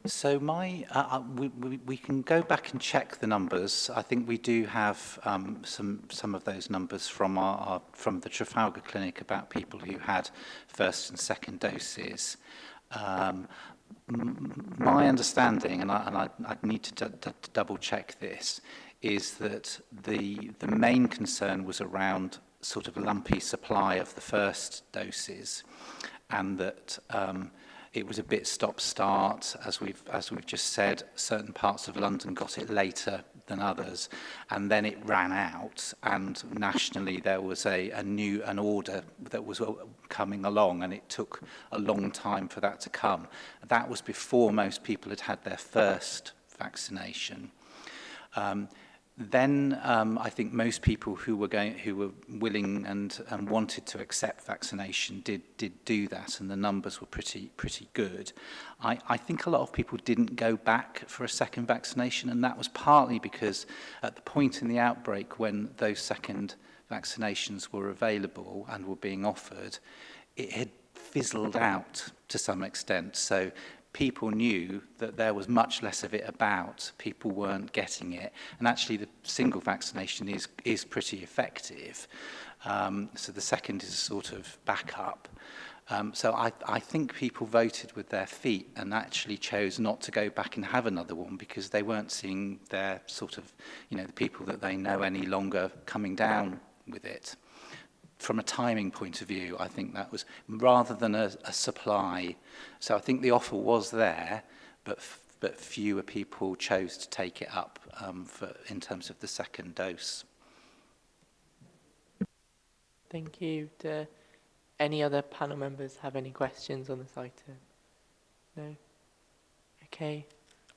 So my, uh, uh, we, we, we can go back and check the numbers. I think we do have um, some some of those numbers from our, our from the Trafalgar Clinic about people who had first and second doses. Um, my understanding, and I, and I, I need to double check this, is that the the main concern was around sort of lumpy supply of the first doses, and that. Um, It was a bit stop-start, as we've, as we've just said. Certain parts of London got it later than others. And then it ran out, and nationally there was a, a new an order that was coming along, and it took a long time for that to come. That was before most people had had their first vaccination. Um, then um, I think most people who were going, who were willing and, and wanted to accept vaccination did did do that, and the numbers were pretty pretty good. I, I think a lot of people didn't go back for a second vaccination, and that was partly because at the point in the outbreak when those second vaccinations were available and were being offered, it had fizzled out to some extent. So people knew that there was much less of it about. People weren't getting it. And actually the single vaccination is, is pretty effective. Um, so the second is a sort of backup. Um, so I, I think people voted with their feet and actually chose not to go back and have another one because they weren't seeing their sort of, you know, the people that they know any longer coming down with it. from a timing point of view, I think that was rather than a, a supply. So I think the offer was there, but but fewer people chose to take it up um, for, in terms of the second dose. Thank you. Do any other panel members have any questions on this item? No? Okay.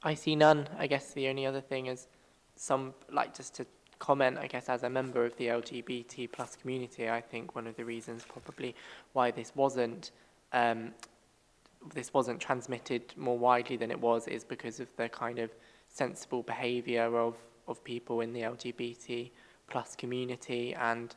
I see none. I guess the only other thing is some, like just to comment, I guess, as a member of the LGBT plus community, I think one of the reasons probably why this wasn't um, this wasn't transmitted more widely than it was is because of the kind of sensible behaviour of of people in the LGBT plus community and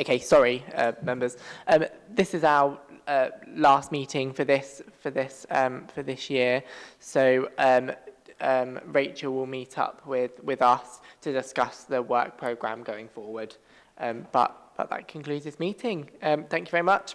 Okay, sorry, uh, members. Um, this is our uh, last meeting for this for this um, for this year. So um, um, Rachel will meet up with, with us to discuss the work programme going forward. Um, but, but that concludes this meeting. Um, thank you very much.